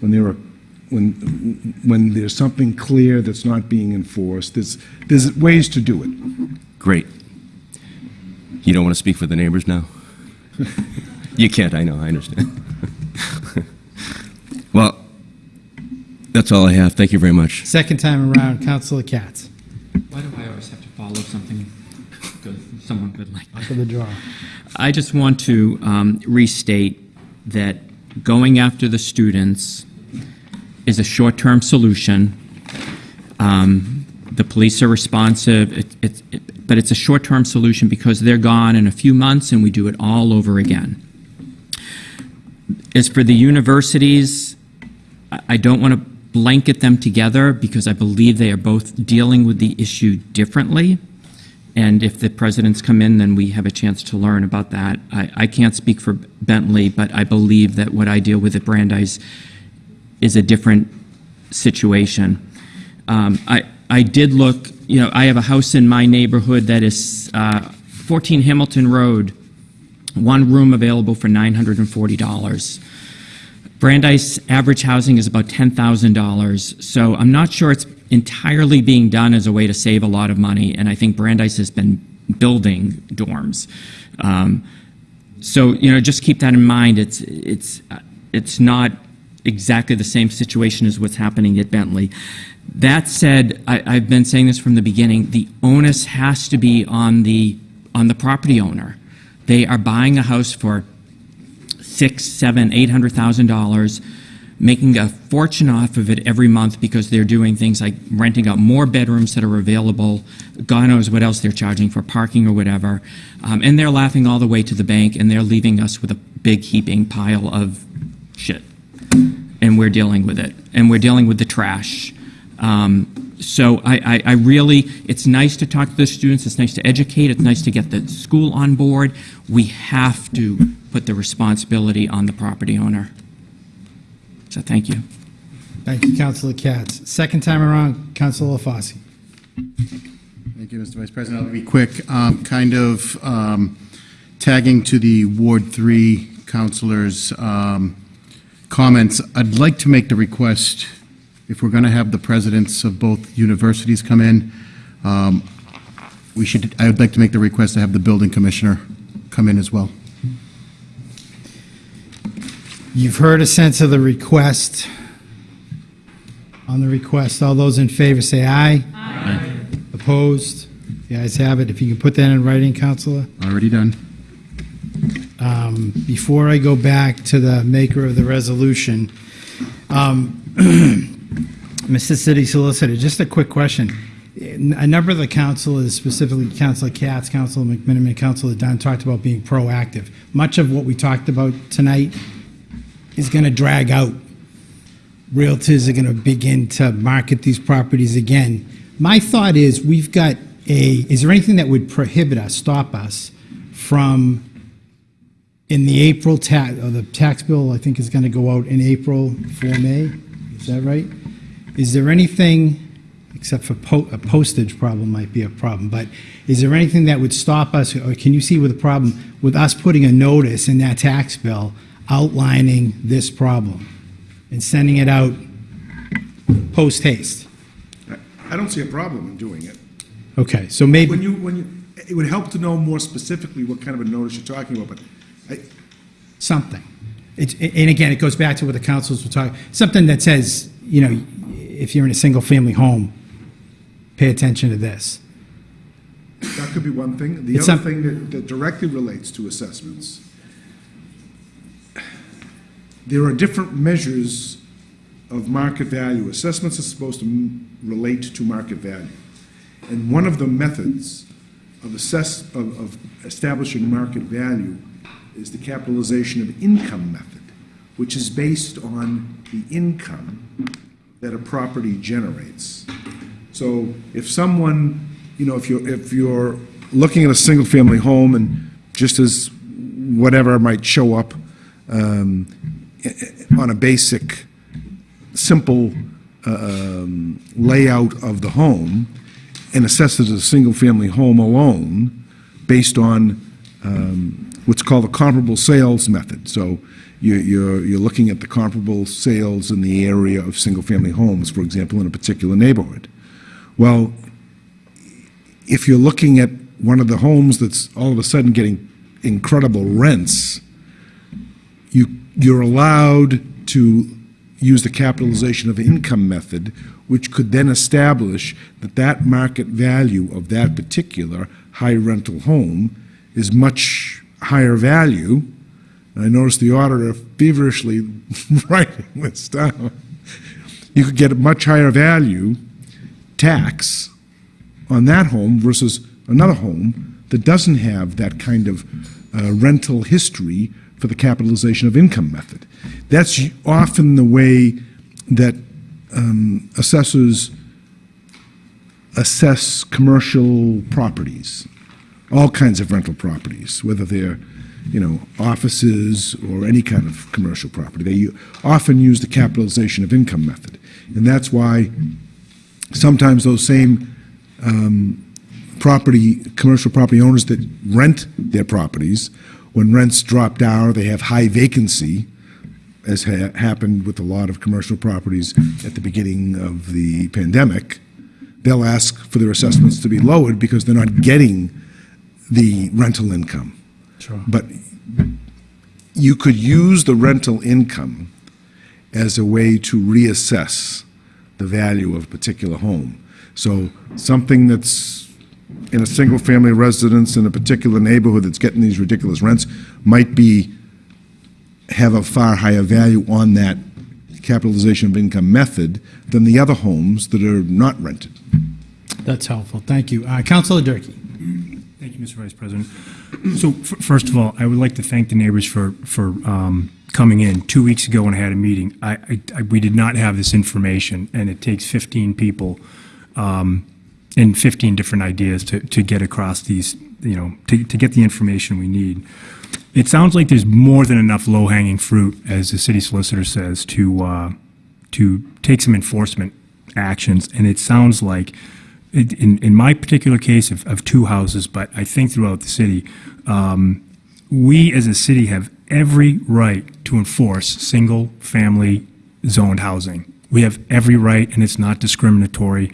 when there are, when, when there's something clear that's not being enforced, there's, there's ways to do it. Great. You don't want to speak for the neighbors now? You can't, I know, I understand. [laughs] Well, that's all I have. Thank you very much. Second time around, Councilor Katz. Why do I always have to follow something good, someone good like For the draw. I just want to um, restate that going after the students is a short-term solution. Um, The police are responsive, it- it- it- but it's a short-term solution because they're gone in a few months and we do it all over again. As for the universities, I- don't want to blanket them together because I believe they are both dealing with the issue differently. And if the presidents come in, then we have a chance to learn about that. I, I can't speak for Bentley, but I believe that what I deal with at Brandeis is a different situation. Um, I, I did look, you know, I have a house in my neighborhood that is uh, 14 Hamilton Road, one room available for $940. Brandeis average housing is about $10,000, so I'm not sure it's entirely being done as a way to save a lot of money, and I think Brandeis has been building dorms. Um, so, you know, just keep that in mind. It's, it's, it's not exactly the same situation as what's happening at Bentley. That said, I, I've been saying this from the beginning, the onus has to be on the, on the property owner. They are buying a house for six, seven, eight hundred thousand dollars, making a fortune off of it every month because they're doing things like renting out more bedrooms that are available. God knows what else they're charging for parking or whatever, um, and they're laughing all the way to the bank, and they're leaving us with a big heaping pile of shit, and we're dealing with it, and we're dealing with the trash. Um, so I, I, I really, it's nice to talk to the students, it's nice to educate, it's nice to get the school on board. We have to put the responsibility on the property owner. So thank you. Thank you, Councilor Katz. Second time around, Councilor LaFosse. Thank you, Mr. Vice President. I'll be quick. Um, Kind of um, tagging to the Ward 3 counselors' um, comments, I'd like to make the request, if we're going to have the presidents of both universities come in, um, we should, I would like to make the request to have the building commissioner come in as well. You've heard a sense of the request. On the request, all those in favor say aye. Aye. Opposed? The ayes have it. If you can put that in writing, Counselor. Already done. Um, Before I go back to the maker of the resolution, um, [clears throat] Mr. City Solicitor, just a quick question. A number of the councilors, specifically Councilor Katz, Councilor McMiniman, Councilor Dunn, talked about being proactive. Much of what we talked about tonight is going to drag out. Realtors are going to begin to market these properties again. My thought is, we've got a, is there anything that would prohibit us, stop us from, in the April tax, or uh, the tax bill, I think is going to go out in April for May? Is that right? Is there anything, except for po- a postage problem might be a problem, but is there anything that would stop us, or can you see with a problem, with us putting a notice in that tax bill outlining this problem and sending it out post haste? I don't see a problem in doing it. Okay, so maybe, When you, when you, it would help to know more specifically what kind of a notice you're talking about, but something. It's, and again, it goes back to what the councils were talking, something that says, you know, if you're in a single-family home, pay attention to this. that could be one thing. The It's other thing that, that directly relates to assessments, there are different measures of market value. Assessments are supposed to m- relate to market value. And one of the methods of assess, of, of establishing market value is the capitalization of income method, which is based on the income that a property generates. So if someone, you know, if you're, if you're looking at a single-family home and just as whatever might show up um, on a basic, simple uh, um, layout of the home, and assess it as a single-family home alone based on um, what's called a comparable sales method. So you- you're, you're looking at the comparable sales in the area of single-family homes, for example, in a particular neighborhood. Well, if you're looking at one of the homes that's all of a sudden getting incredible rents, you, you're allowed to use the capitalization of income method, which could then establish that that market value of that particular high rental home is much higher value. And I noticed the auditor feverishly [laughs] writing this down. You could get a much higher value tax on that home versus another home that doesn't have that kind of uh, rental history for the capitalization of income method. That's often the way that um, assessors assess commercial properties, all kinds of rental properties, whether they're, you know, offices or any kind of commercial property. They often use the capitalization of income method. And that's why sometimes those same um, property, commercial property owners that rent their properties, when rents drop down or they have high vacancy, as ha- happened with a lot of commercial properties at the beginning of the pandemic, they'll ask for their assessments to be lowered because they're not getting the rental income. Sure. But you could use the rental income as a way to reassess the value of a particular home. So something that's in a single-family residence in a particular neighborhood that's getting these ridiculous rents might be, have a far higher value on that capitalization of income method than the other homes that are not rented. That's helpful. Thank you. Uh, Councilor Durkee. Mr. Vice President. So, first of all, I would like to thank the neighbors for, for um, coming in. Two weeks ago when I had a meeting, I, I- I- we did not have this information, and it takes 15 people um, and 15 different ideas to, to get across these, you know, to, to get the information we need. It sounds like there's more than enough low-hanging fruit, as the city solicitor says, to, uh, to take some enforcement actions. And it sounds like, in, in my particular case of, of two houses, but I think throughout the city, um, we as a city have every right to enforce single-family zoned housing. We have every right, and it's not discriminatory,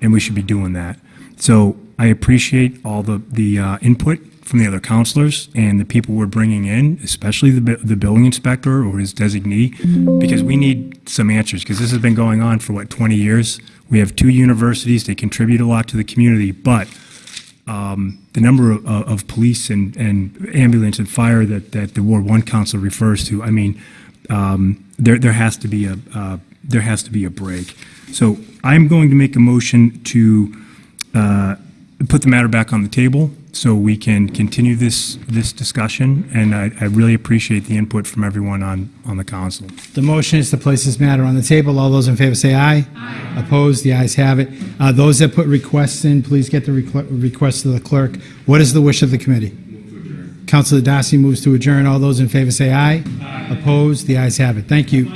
and we should be doing that. So I appreciate all the, the uh, input from the other counselors and the people we're bringing in, especially the, the building inspector or his designee, because we need some answers, because this has been going on for, what, 20 years? We have two universities, they contribute a lot to the community, but um, the number of, of police and, and ambulance and fire that, that the Ward One Council refers to, I mean, um, there, there has to be a, uh, there has to be a break. So I'm going to make a motion to, uh, put the matter back on the table so we can continue this, this discussion. And I, I really appreciate the input from everyone on, on the council. The motion is to place this matter on the table. All those in favor say aye. Aye. Opposed? The ayes have it. Uh, Those that put requests in, please get the requ- request to the clerk. What is the wish of the committee? Councilor Darcy moves to adjourn. All those in favor say aye. Aye. Opposed? The ayes have it. Thank you.